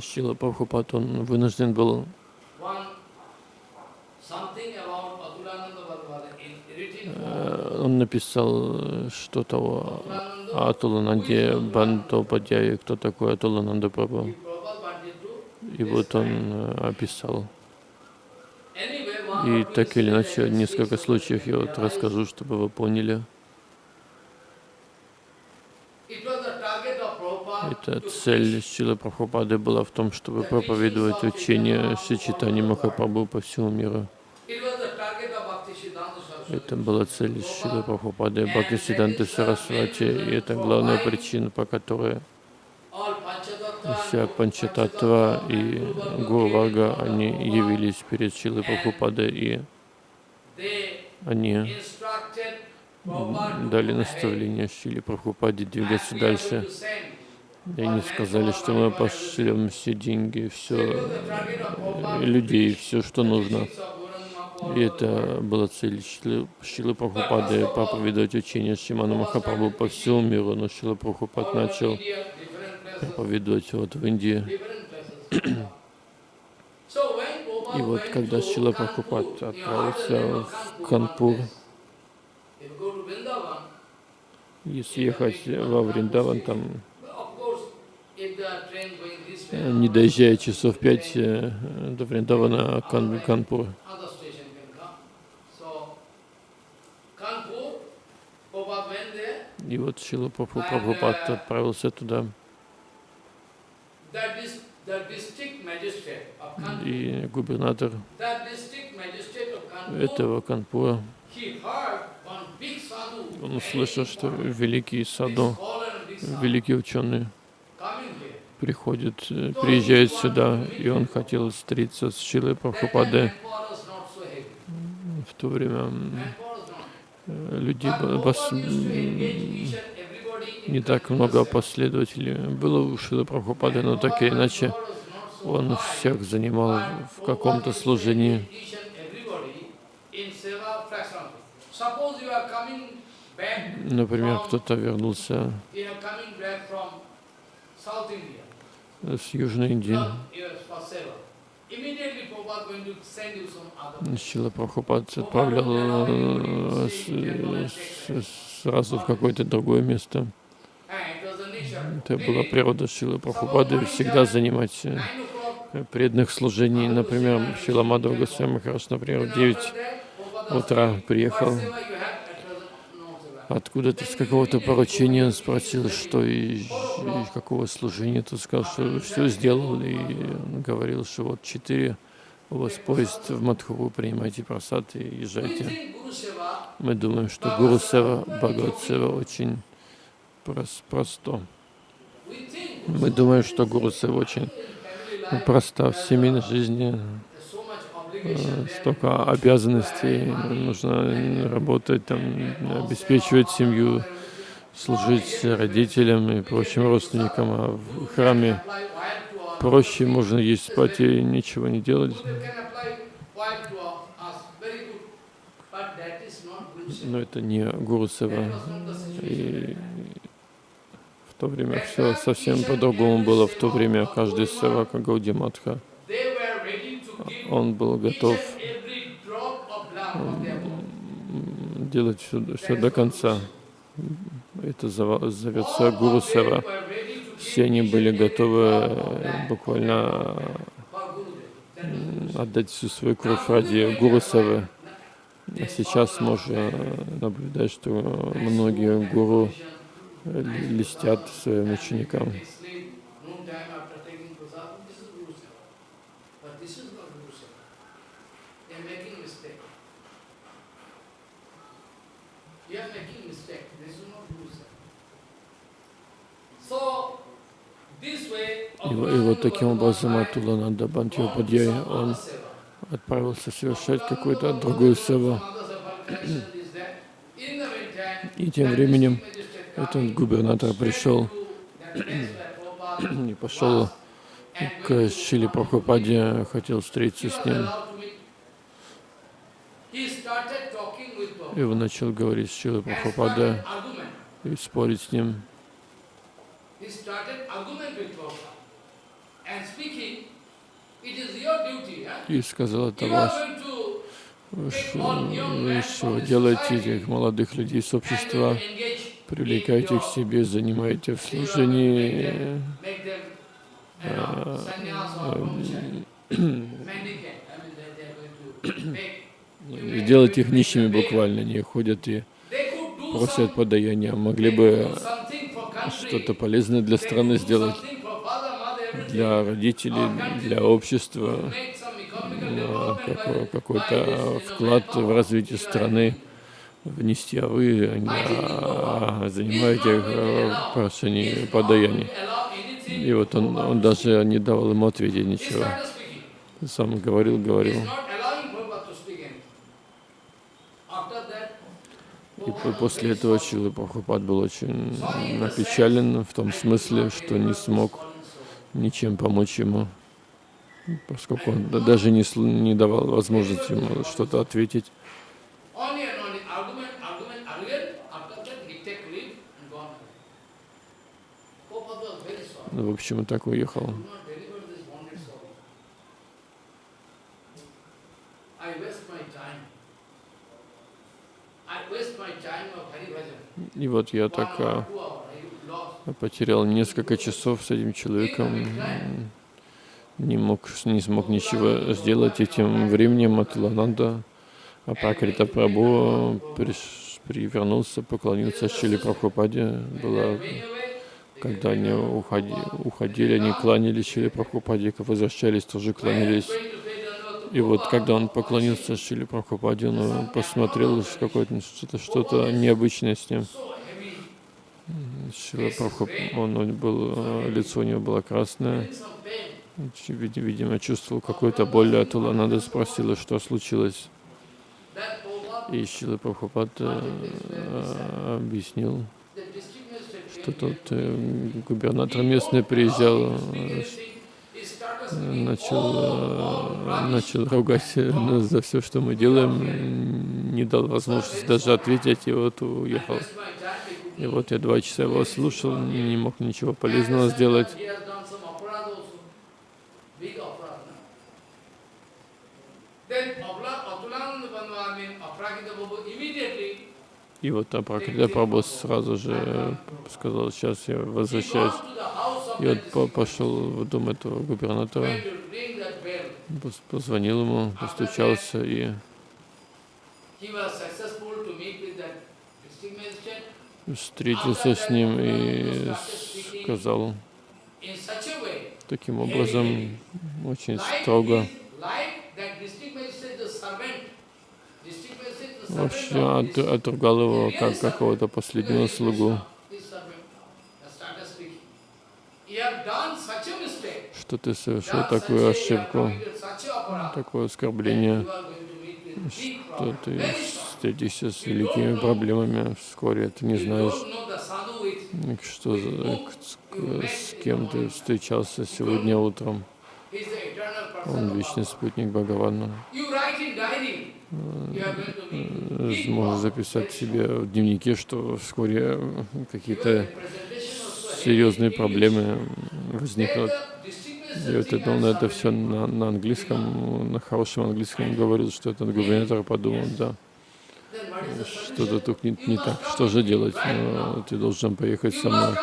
Шила Прабхупад, он вынужден был э, он написал что-то о Атулананде Бандопадьяи, кто такой Атулананда Прабhu. И вот он э, описал. И так или иначе, несколько случаев я вот расскажу, чтобы вы поняли. Эта цель Шилы Прабхупады была в том, чтобы проповедовать учение Шичитани Махапрабху по всему миру. Это была цель Шилы Прабхупады Бхактисиданты Сарасвати, и это главная причина, по которой вся Панчататва и Гуру Варга, они явились перед Шилой Прабхупадой, и они дали наставление Шиле Прабхупаде двигаться дальше. И они сказали, что мы пошлем все деньги, все людей, все, что нужно. И это была цель Шилы, Прабхупады проповедовать учение Шимана Махапрабху по всему миру, но Шила Прабхупад начал проповедовать вот в Индии. И вот когда Шила Прабхупад отправился в Канпур, если ехать во Вриндаван, там не доезжая часов пять э, до Вриндавана, Кан, Канпур. И вот Шила Прабхупад отправился туда. И губернатор этого Канпура, он услышал, что великий саду, великий ученый приходит, э, приезжает сюда, и он хотел встретиться с Шилой Прабхупадой. В то время людей бас, не так много последователей было у Шила Прабхупады, но так или иначе он всех занимал в каком-то служении. Например, кто-то вернулся с Южной Индии. Шила Прабхупад отправлял э, сразу в какое-то другое место.
Nature.
Это была природа Шилы Прабхупады всегда занимать э, преданных служений. Например, Шила Мадхава Госвами Махарадж, например, в 9 утра приехал откуда-то с какого-то поручения, спросил, что и, и какого служения. Тот сказал, что все сделал, и он говорил, что вот четыре у вас поезд в Мадхуру, принимайте просад и езжайте. Мы думаем, что Гуру Сева, Бхагават очень прос- просто. Мы думаем, что Гуру Сева очень проста в семейной жизни.
there's so much
э,
obligation there.
Столько обязанностей, нужно работать, там, обеспечивать семью, служить родителям и прочим родственникам, а в храме проще, можно есть, спать и ничего не делать. Но это не Гуру Сева. И в то время все совсем по-другому было. В то время каждый Севака Гауди Матха, он был готов делать все, все до конца. Это зовется Гуру Сева. Все они были готовы э, буквально отдать всю свою кровь ради Гуру Севы. А сейчас можно наблюдать, что многие гуру э, ли- льстят своим ученикам. И, и вот таким образом Атулананда Бантьопадьяй, он отправился совершать какую-то другую севу. И тем временем этот губернатор пришел и пошел к Шиле Прабхупаде, хотел встретиться с ним. И он начал говорить с Шилой Прабхупадой и спорить с ним.
He started argument with Prabhupada and speaking, it is your duty, huh?
И сказал, это
to
вы что делаете этих молодых людей с общества, привлекаете их к себе, занимаете в служении, делать их нищими буквально. Они ходят и просят подаяния. Могли бы что-то полезное для страны сделать, для родителей, для общества, э, какой-то вклад в развитие страны внести, а вы а, занимаете э, прошение подаяний. И вот он, он даже не давал ему ответить ничего. Сам говорил, говорил. И по- после этого Чилы Прабхупад был очень опечален в том смысле, что не смог ничем помочь ему, поскольку он да- даже не, не давал возможности ему что-то ответить. Ну, в общем, и так уехал. И вот я так а, потерял несколько часов с этим человеком, не мог, не смог ничего сделать, и тем временем Атулананда Апакрита Прабhu приш- привернулся, поклонился Шили Прабхупаде.
Away,
когда они уходи, уходили, они кланялись Шили Прабхупаде, возвращались, тоже кланялись. И вот когда он поклонился Шили Прабхупаде, он посмотрел что-то что необычное с ним. Шила Прабхуп, он, он был, э, лицо у него было красное. Видимо, чувствовал какую-то боль от Уланада, спросила, что случилось. И Шила Прабхупад э, объяснил, что тот э, губернатор местный приезжал, э,
Speak anything, he
начал, э, начал ругать нас за все, что мы делаем, не дал возможности даже ответить, и вот уехал. И вот я два часа его слушал, не мог ничего полезного сделать. И вот Апракрита Прабhu сразу же сказал, сейчас я возвращаюсь. И вот пошел в дом этого губернатора, позвонил ему, постучался и встретился с ним и сказал таким образом, очень строго, вообще от, отругал его как какого-то последнего слугу. Что ты совершил такую ошибку, такое оскорбление, что ты встретишься с великими проблемами вскоре, ты не знаешь, что, с кем ты встречался сегодня утром. Он вечный спутник Бхагавана. Можно записать себе в дневнике, что вскоре какие-то серьезные проблемы возникнут. И вот это, он это все на, на английском, на хорошем английском говорил, что этот губернатор подумал, да, что-то тут не, не так, что же делать? Но ты должен поехать со мной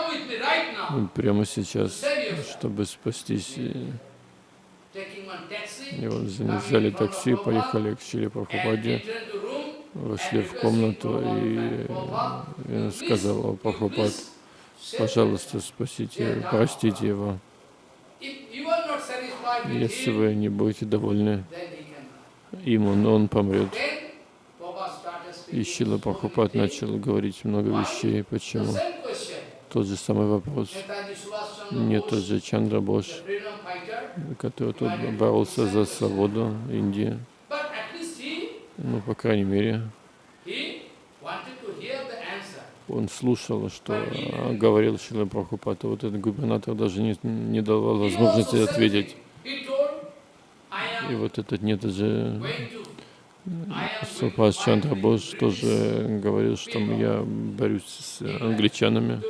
прямо сейчас, чтобы спастись. И вот взяли такси, поехали к Чили Прабхупаде, вошли в комнату, и я сказал, Прабхупад, пожалуйста, спасите, простите его. Если вы не будете довольны ему, но он помрет. И Шила Прабхупад начал говорить много вещей. Почему? Тот же самый вопрос. Не тот же Чандра Бош, который тут боролся за свободу Индии. Ну, по крайней мере, он слушал, что говорил Шила Прабхупад, вот этот губернатор даже не, не давал возможности ответить. И вот этот нет даже Супас Чандра Бос тоже говорил, что я борюсь с англичанами,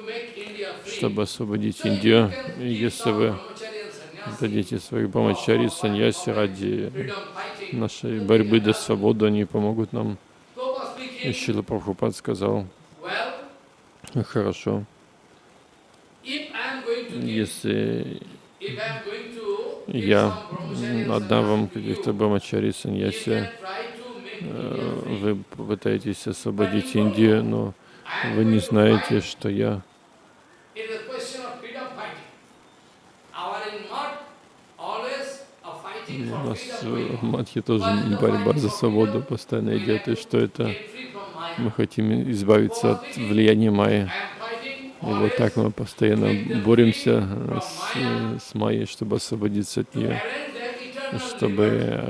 чтобы освободить Индию. Если вы дадите своих брамачари, саньяси ради нашей борьбы до свободы, они помогут нам. И Шила Прабхупад сказал, Хорошо. Если я отдам вам каких-то брамачари, саньяси, э, вы пытаетесь освободить Индию, но вы не знаете, что я у нас в Мадхе тоже борьба за свободу постоянно идет, и что это? мы хотим избавиться от влияния Майи. И вот так мы постоянно боремся с, с Майей, чтобы освободиться от нее, чтобы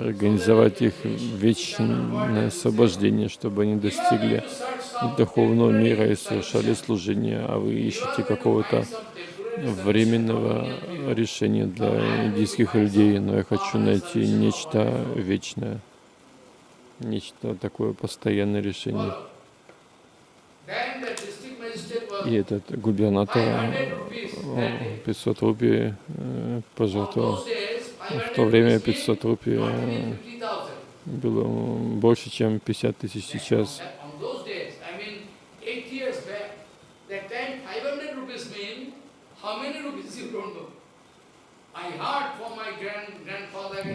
организовать их вечное освобождение, чтобы они достигли духовного мира и совершали служение, а вы ищете какого-то временного решения для индийских людей, но я хочу найти нечто вечное, нечто такое постоянное решение. И этот губернатор 500 рупий э, пожертвовал. В то время 500 рупий э, было больше, чем 50 тысяч сейчас.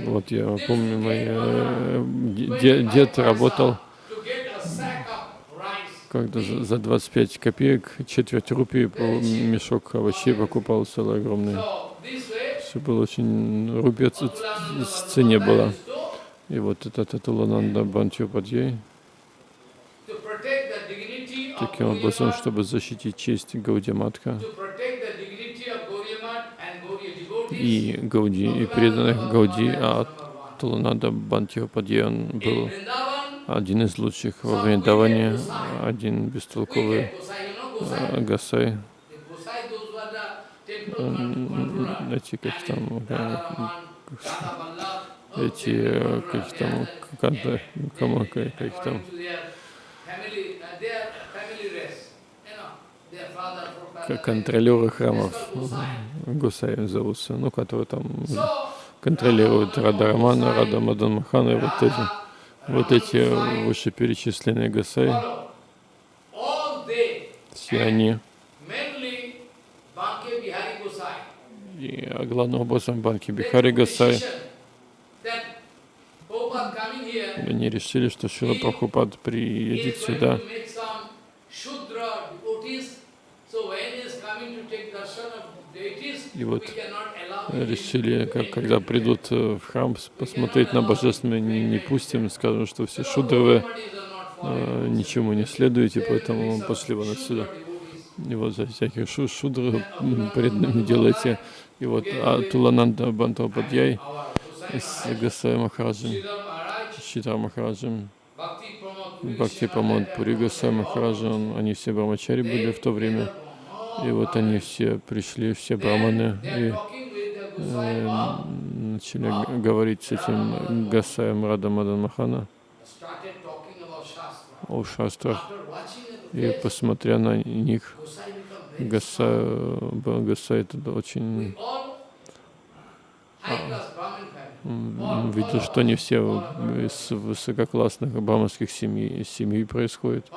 Вот я помню, мой э, дед, работал. когда за 25 копеек, четверть рупии по мешок овощей покупал целый огромный. Все было очень, рупия в цене была. И вот этот Атулананда Бантьопадьяй, таким образом, чтобы защитить честь Гаудиматха и Гауди, и преданных Гауди, а Атулананда Бантьопадьяй, он был один из лучших во Вриндаване, один бестолковый э, Гасай. эти, как там, эти, как там, как, кому, как там, контролеры храмов, Гусаем зовутся, ну, которые там контролируют Радарамана, Радамадан Махана, и вот эти, вот эти вышеперечисленные Гасаи, все они, и главным образом Банки Бихари Гасай, они решили, что Шила Прабхупад приедет сюда, и вот решили, как, когда придут в храм посмотреть на божественное, не, не пустим, скажем, что все шудровы э, ничему не следуете, поэтому пошли вон отсюда. И вот за всяких шу шудры преданными делайте. И вот а Тулананда Бантападьяй с Гасай Махараджем, Шитар Махараджем, Бхакти Памод Пури Гасай Махараджем, они все брамачари были в то время. И вот они все пришли, все браманы, и э, начали говорить с этим Гасаем Рада Мадан о шастрах. И посмотря на них, Гаса, Гаса это очень а, видел, что не все из высококлассных браманских семей, семей происходит.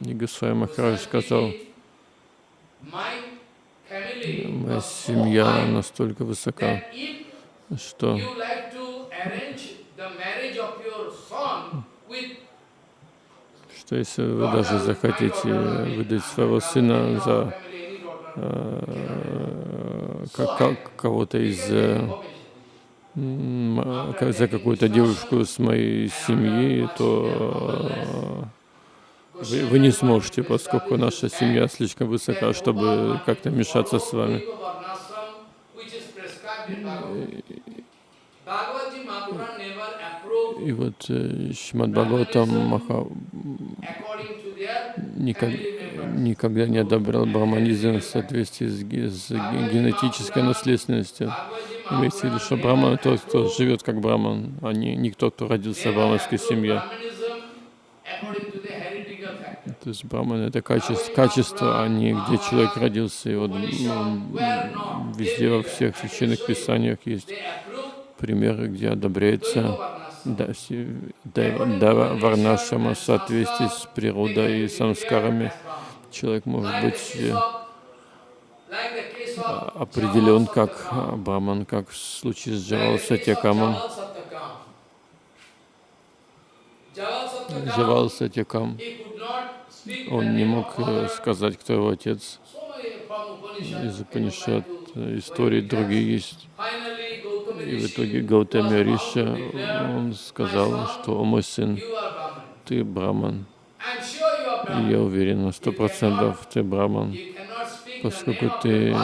И Госвами Махарадж сказал, моя семья настолько высока, что что если вы даже захотите выдать своего сына за э, кого-то из э, за какую-то девушку с моей семьи, то вы, вы не сможете, поскольку наша семья слишком высока, чтобы как-то мешаться с вами. И вот э, Шимад Бхагаватам Маха никогда, никогда не одобрял браманизм в соответствии с, с генетической наследственностью. Имеется в виду, что браман тот, кто живет как браман, а не, не кто, кто родился в браманской семье. То есть браман это качество, качество, а не где человек родился. И вот ну, везде во всех священных писаниях есть примеры, где одобряется варнашама в соответствии с природой и самскарами. Человек может быть э, определен как браман, как в случае с Джавал Сатьякамом. Джавал он не мог э, сказать, кто его отец. Из Упанишат истории другие есть. И в итоге Гаутами Риша, он сказал, что «О мой сын, ты браман». И я уверен на сто процентов, ты браман, поскольку ты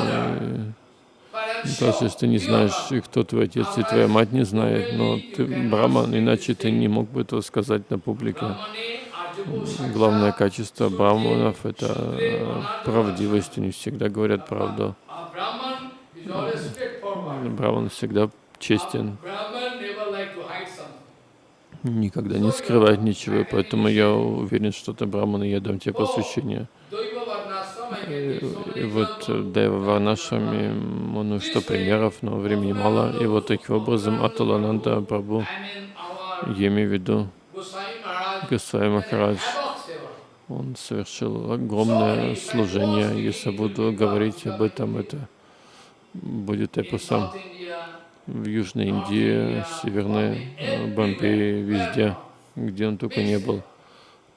даже если ты не знаешь, кто твой отец и твоя мать не знает, но ты браман, иначе ты не мог бы этого сказать на публике. Главное качество браманов — это правдивость, они всегда говорят правду. Браман всегда честен, никогда не скрывает ничего, поэтому я уверен, что ты браман, и я дам тебе посвящение. И, вот э, Дайва Варнашами, ну что примеров, но времени мало. И вот таким образом Аталананда Прабhu, я имею в виду Госвами Махарадж, он совершил огромное служение. Если буду говорить об этом, это будет эпосом в Южной Индии, Северной Бомбее, везде, где он только не был.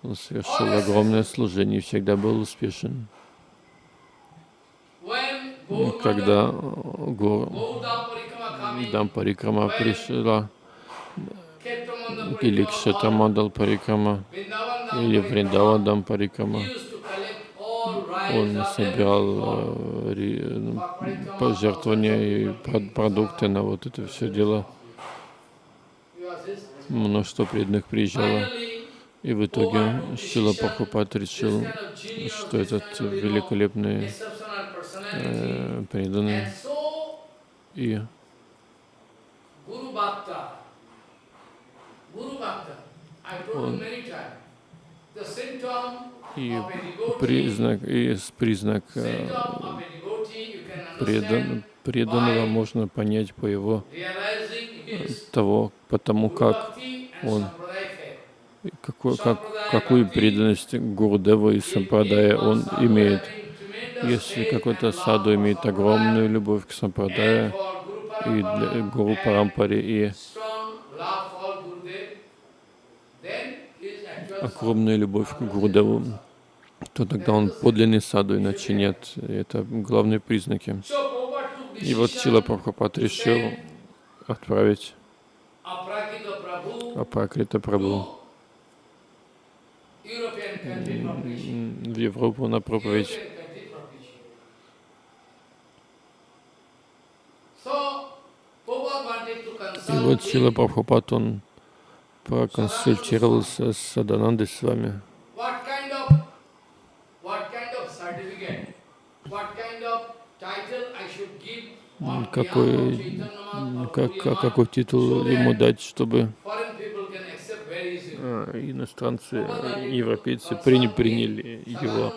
Он совершил огромное служение и всегда был успешен. Когда Гор Дампарикрама пришла, или Кшатамандал Парикрама, или Вриндава Дампарикрама, он собирал э, пожертвования и продукты на вот это все дело. Множество преданных приезжало. И в итоге Шила Прабхупад решил, что этот великолепный э,
so
И
Guru Bhakta, I told you
Он- и признак, и признак э, предан, преданного можно понять по его того, потому как он какой, как, какую преданность Гурудева и Сампрадая он имеет. Если какой-то саду имеет огромную любовь к Сампрадая и для Гуру Парампаре и огромную любовь к Гурудеву, то тогда он подлинный саду, иначе нет. Это главные признаки. И вот Чила Прабхупад решил отправить Апракрита Прабху в Европу на проповедь. И вот Чила Прабхупад, он проконсультировался с Саданандой с вами. Какой, как, какой титул ему дать, чтобы а, иностранцы, э, европейцы приня- приняли его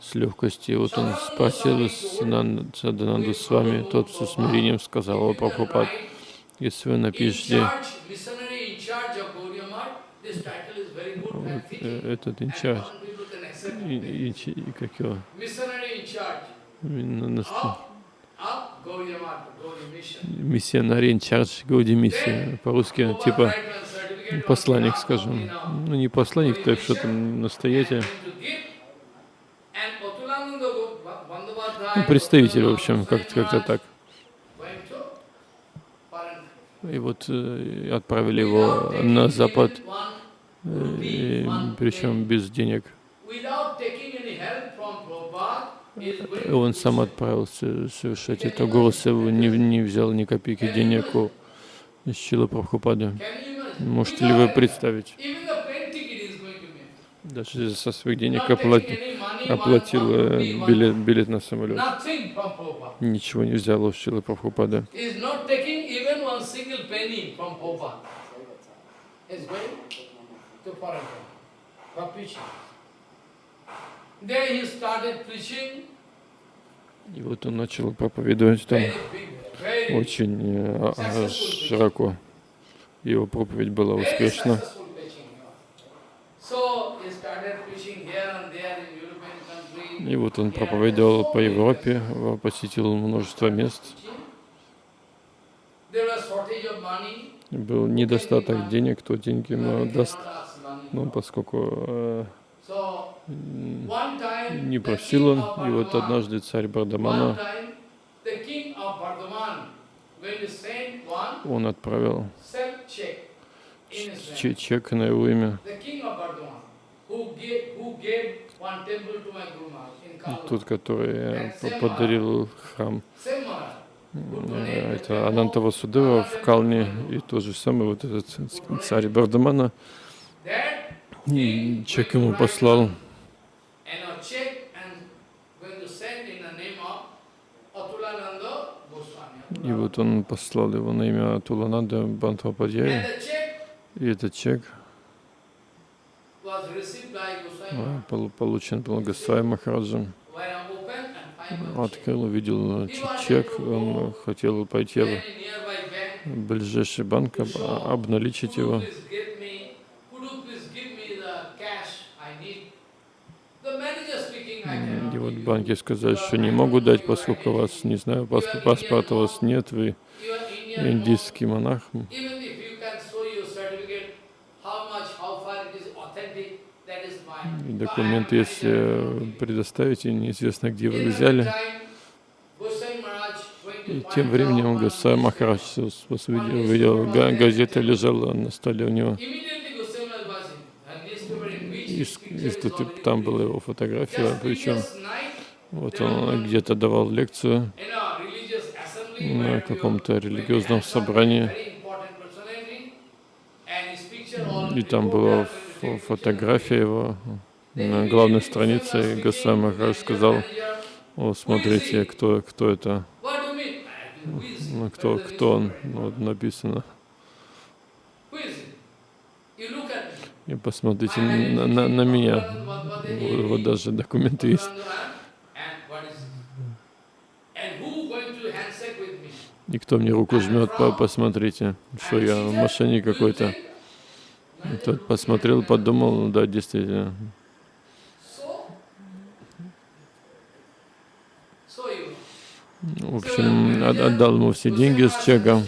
с легкостью. Вот он спросил Садананду с вами, тот со смирением сказал, о Прабхупад, если вы напишите
charge, missionary in charge of Gaudiya Math, this title is very good and
вот,
fitting.
э, этот
And
инчарж, и, и- и как его, миссионарий инчарж Гауди миссия, по-русски типа посланник, скажем. Ну, не посланник, есть что там настоятель. Ну, представитель, в общем, как- как-то так. И вот э, отправили его на Запад, э, и причем без денег. Он сам отправился совершать это. Гурусеву не, не взял ни копейки денег у Шила Прабхупады. Можете ли вы представить? Даже со своих денег оплатил, оплатил э, билет, билет на самолет. Ничего не взял у Шилы Прабхупады.
is
И вот он начал проповедовать там очень э, а- широко. Его проповедь была успешна. И вот он проповедовал по Европе, посетил множество мест. Был недостаток денег, кто деньги ему даст. Ну, поскольку э, не просил он, и вот однажды царь Бардамана, он отправил чек на его имя. Тот, который э, по- подарил храм. Э, Это Анантава Судева в Калне, и то же самое вот этот царь Бардамана. М, Чек ему послал, и вот он послал его на имя Тулананда
And
Бантхападьяя.
the check
И этот чек получен был Госвами Махараджем. Открыл, увидел ч- чек, он хотел пойти в ближайший банк, а- обналичить его. Вот банки сказали, что не могу дать, поскольку у вас, не знаю, пасп- паспорта у вас нет, вы индийский монах.
am
документы, если э, предоставите, неизвестно, где вы взяли. И тем временем
newspaper.
Махарадж увидел, увидел, га- газета лежала на столе у него.
Already
там была его фотография, причем вот он где-то давал лекцию на каком-то религиозном собрании. И там была фотография его на главной странице, и
to
Махарадж сказал, О, смотрите, кто, кто это, ну, кто, кто он? Ну, вот написано. И посмотрите на, на, на меня. Вот, вот даже документы есть. И кто мне руку жмет, по- посмотрите, что я мошенник какой-то. Тот посмотрел, подумал, ну да, действительно. В общем, от- отдал ему все деньги с чеком.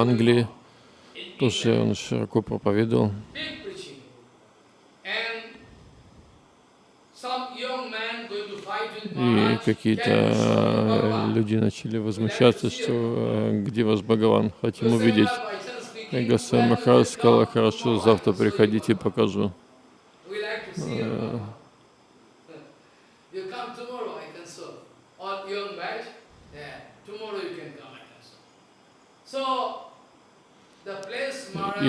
Англии тоже он широко проповедовал. И какие-то э, люди начали возмущаться, что э, где ваш Бхагаван, хотим увидеть. И Госвами Махарадж сказал, хорошо, завтра приходите, покажу.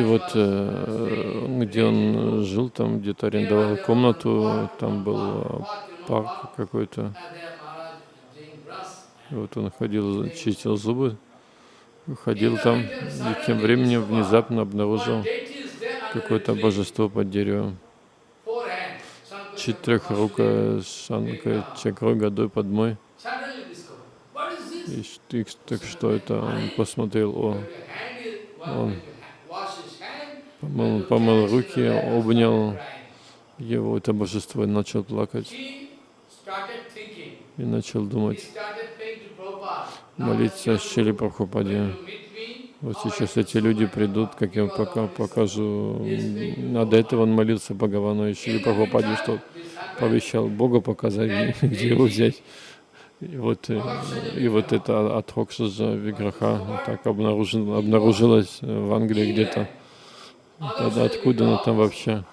И вот э, где он жил, там где-то арендовал комнату, там был э, парк какой-то. вот он ходил, чистил зубы, ходил там, и тем временем внезапно обнаружил какое-то божество под деревом. Четырехрукая шанка чакрой годой под мой. И так что это? Он посмотрел, о, Он помыл, помыл руки, обнял его, это божество, и начал плакать, и начал думать, молиться
that
Шили Прабхупаде. Вот сейчас эти люди придут, как я пока покажу.
He is praying to
А до этого он молился Бхагавану и Шили Прабхупаде, что пообещал Богу показать, где, его взять. И вот, и вот это от Хокшаджа Виграха так обнаружил, обнаружилось в Англии где-то. Тогда откуда она там вообще?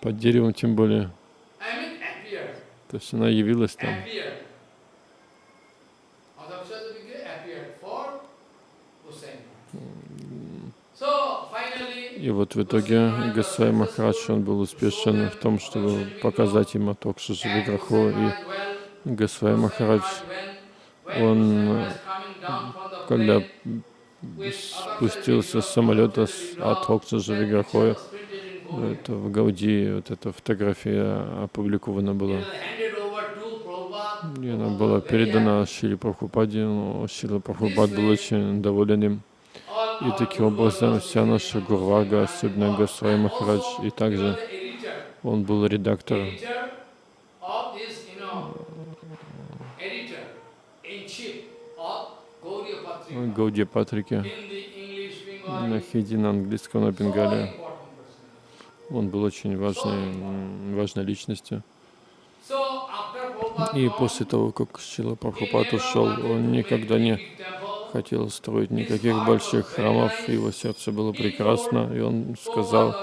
Под деревом тем более. То есть она явилась там. И вот в итоге Гасай Махарадж, он был успешен в том, чтобы показать им от Окшаджа
and
Виграху.
Hussein
И Гасвай Махарадж, он, когда спустился с самолета с- от
Gaudiya.
это в Гауди, вот эта фотография опубликована была. И она была передана Шили Прабхупаде, но Шила Прабхупад был очень доволен им. И таким образом вся наша Гурвага, особенно Госвай Махарадж, и также он был редактор
editor of this, you know, editor in chief of Gauriya Patrika
Гауди
the English
на английском, на бенгале. Он был очень важной, важной личностью. И после того, как Шила Прабхупад ушел, он никогда не хотел строить никаких больших храмов, его сердце было прекрасно, и он сказал,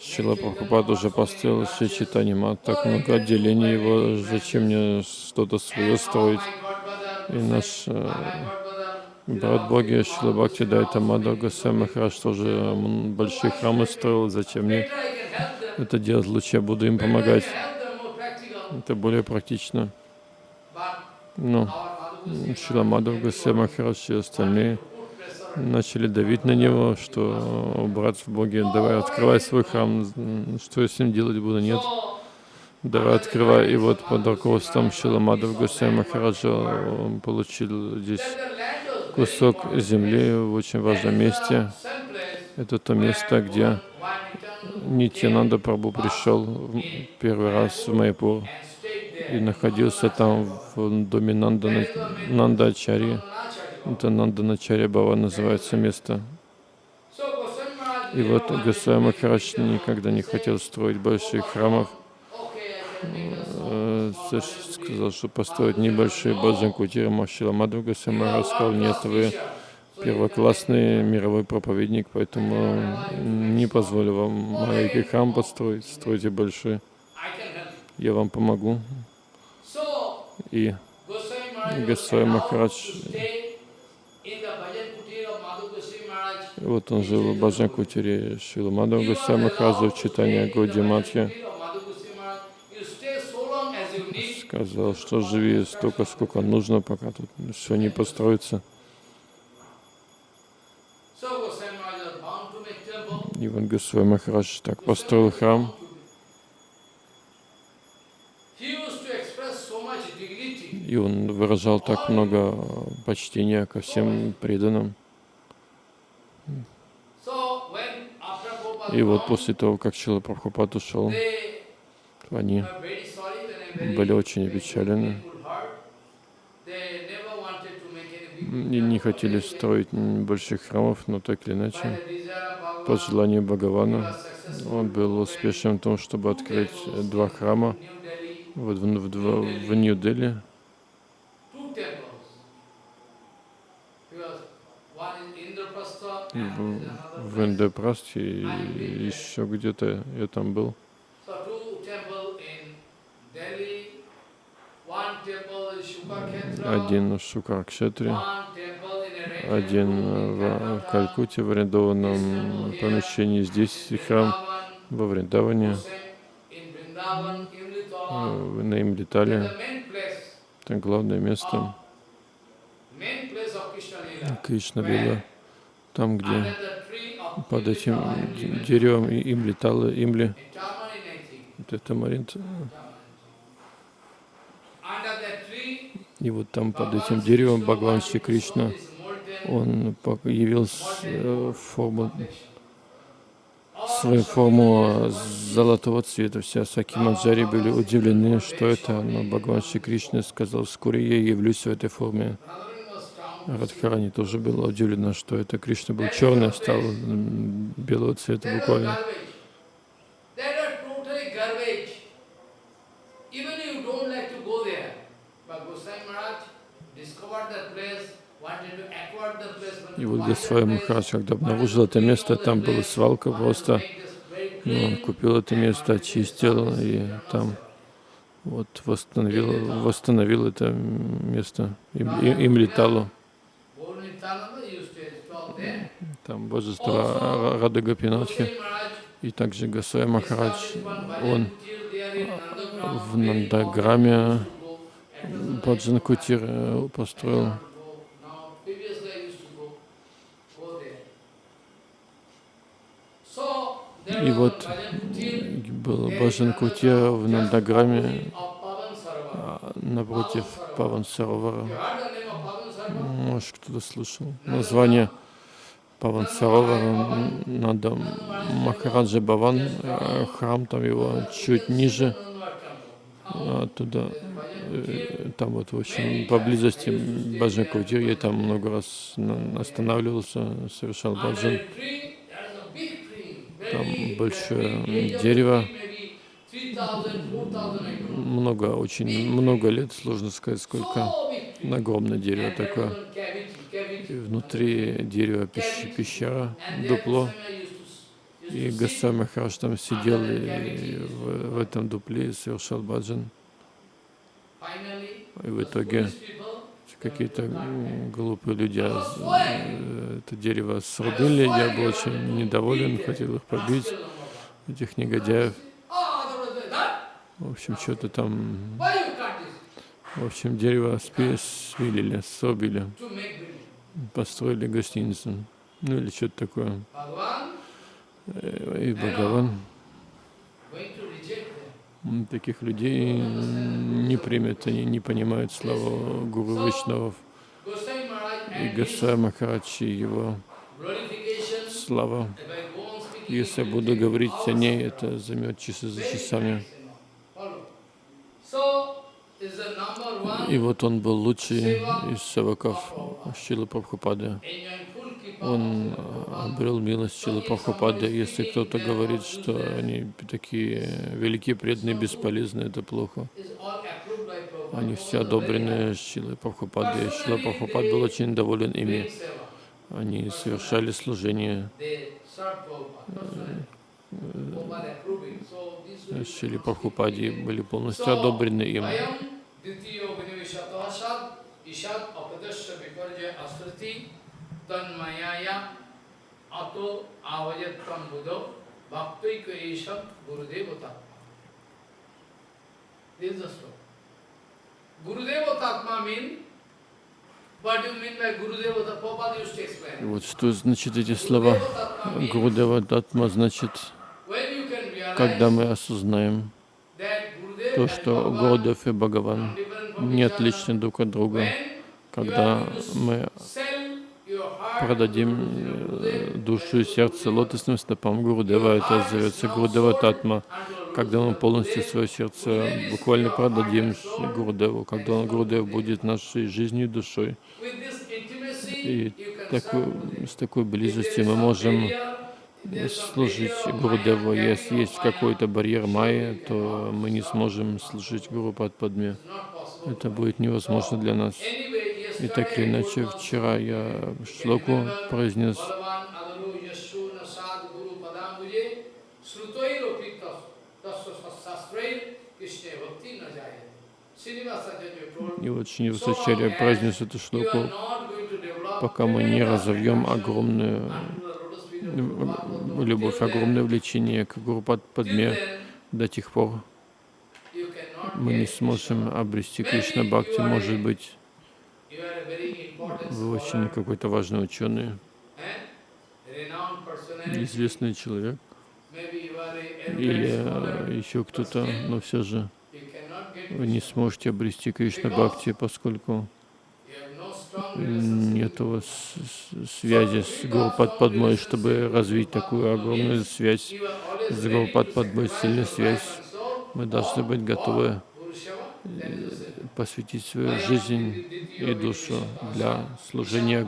Шила Прабхупад уже построил все читания мат, так много отделений его, зачем мне что-то свое строить? И наш э, брат Боги Шила Бхакти Дайта Мадхав Госвами Махарадж тоже большие храмы строил, зачем мне это делать лучше, я буду им помогать. Это более практично. Но
Goswami
Шила Госвами Махарадж и остальные начали давить на него, что брат в Боге, давай открывай свой храм, что я с ним делать буду, нет. Давай открывай. И вот под руководством Шила Мадхав Госвами Махараджа он получил здесь кусок земли в очень важном месте. Это то место, где Нитянанда Прабhu пришел первый раз в Майпур и находился там в доме Нанда, Нандачари. Это Нанданачарья Бава называется место. И вот Госвами Махарадж никогда не хотел строить больших храмов. Э. Сказал, что построить небольшие баджан кутиры. Махшила Махарадж сказал, нет, вы первоклассный мировой проповедник, поэтому не позволю вам маленький храм построить, стройте большой. Я вам помогу. И Госвами Махарадж, вот он жил в Баджан Кутире Шила Госвами Махараджа в читании Годи Матхи. Сказал, что живи столько, сколько нужно, пока тут все не построится. И вот Госвами Махарадж так построил храм. И он выражал так много почтения ко всем преданным. И вот после того, как Чила Прабхупад ушел, они были очень опечалены и не хотели строить больших храмов, но так или иначе, по желанию Бхагавана, он был успешен в том, чтобы открыть два храма в, в, в, в Нью-Дели. В, в Индепрасте и еще где-то я там был. Один в Шукаркшетре, один в Калькуте, в арендованном помещении. Здесь храм во Вриндаване, на Имлитале. Это главное место Кришна Лила, там, где под этим деревом им летало, имли, это Маринт. И вот там под этим деревом Бхагаван Шри Кришна, он явился в форму, свою форму золотого цвета. Все Саки Маджари были удивлены, что это, но Бхагаван Шри Кришна сказал, вскоре я явлюсь в этой форме. Радхарани тоже была удивлена, что это Кришна был черный, стал белого цвета буквально. И вот Госвами Махарадж, когда обнаружил это место, там была свалка просто. И он купил это место, очистил, и там вот восстановил, восстановил это место. Им, им, летало. Там божество Рады Гопинатхи. И также Гасай Махарадж, он в Нандаграме Баджан Кутир э, построил. И вот был Баджан Кутир в Нандаграме а, напротив Паван Саровара. Может, кто-то слышал название Паван Саровара, надо Махараджа Баван, э, храм там его чуть ниже, туда, э, там вот, в общем, поблизости Баджан Кутир, я там много раз останавливался, совершал баджан. Там большое дерево, много, очень много лет, сложно сказать сколько, огромное дерево такое. И внутри дерева пещера, дупло. И Гасвами Махарадж там сидел и в, в этом дупле совершал баджан. И в итоге какие-то глупые люди э, это дерево срубили. Я был очень недоволен, хотел их побить, этих негодяев. В общем, что-то там... В общем, дерево свилили, собили, построили гостиницу. Ну или что-то такое. Э, и Бхагаван таких людей не примет, они не понимают славу Гуру Вишнавов. И Гасай Махарадж его слава. Если я буду говорить о ней, это займет часы за часами. И вот он был лучший из саваков Шилы Прабхупады. Он обрел милость Шилы Прабхупады. Если кто-то говорит, что они такие великие, преданные, бесполезные, это плохо. Они все одобрены Шилой Прабхупады. Шила Прабхупад был очень доволен ими. Они совершали служение
they served Prabhupada personally. Prabhupada approving. So this will be
Шили Прабхупаде, были полностью одобрены им.
Ishad Apadasya Viparjaya Asriti Tanmayaya Ato Avajattam Buddho Bhaktaika Isham Gurudevata. This is the story. Gurudevatatma mean, what do you mean by Gurudevata? Prabhupada used to
И вот что значит эти слова.
Means
Гурудева Датма значит, когда мы осознаем то, что Гурудев и Бхагаван не отличны друг от друга. Когда мы продадим э, душу и сердце лотосным стопам Гурудева, это зовется Гурудева Татма. Когда мы полностью свое сердце буквально продадим Гурудеву, когда он, Гурудев будет нашей жизнью и душой. И такой, с такой близостью мы можем служить Гурудеву. Если есть какой-то барьер майя, то мы не сможем служить Гуру Падме. Это будет невозможно для нас. И так или иначе, вчера я шлоку произнес, и вот Шри Васачарья произнес эту шлоку, пока мы не разовьем огромную любовь, огромное влечение к Гуру Падме, до тех пор мы не сможем обрести Кришна Бхакти. Может быть, вы очень какой-то важный ученый, известный человек, или еще кто-то, но все же вы не сможете обрести Кришна Бхакти, поскольку нет у вас связи с Гурупад Падмой, чтобы развить такую огромную связь с Гурупад Падмой, сильную связь. Мы должны быть готовы э, посвятить свою жизнь и душу для служения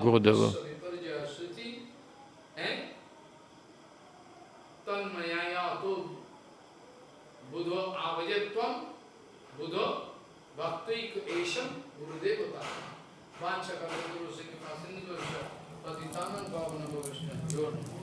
patitanam pavana bhavishna.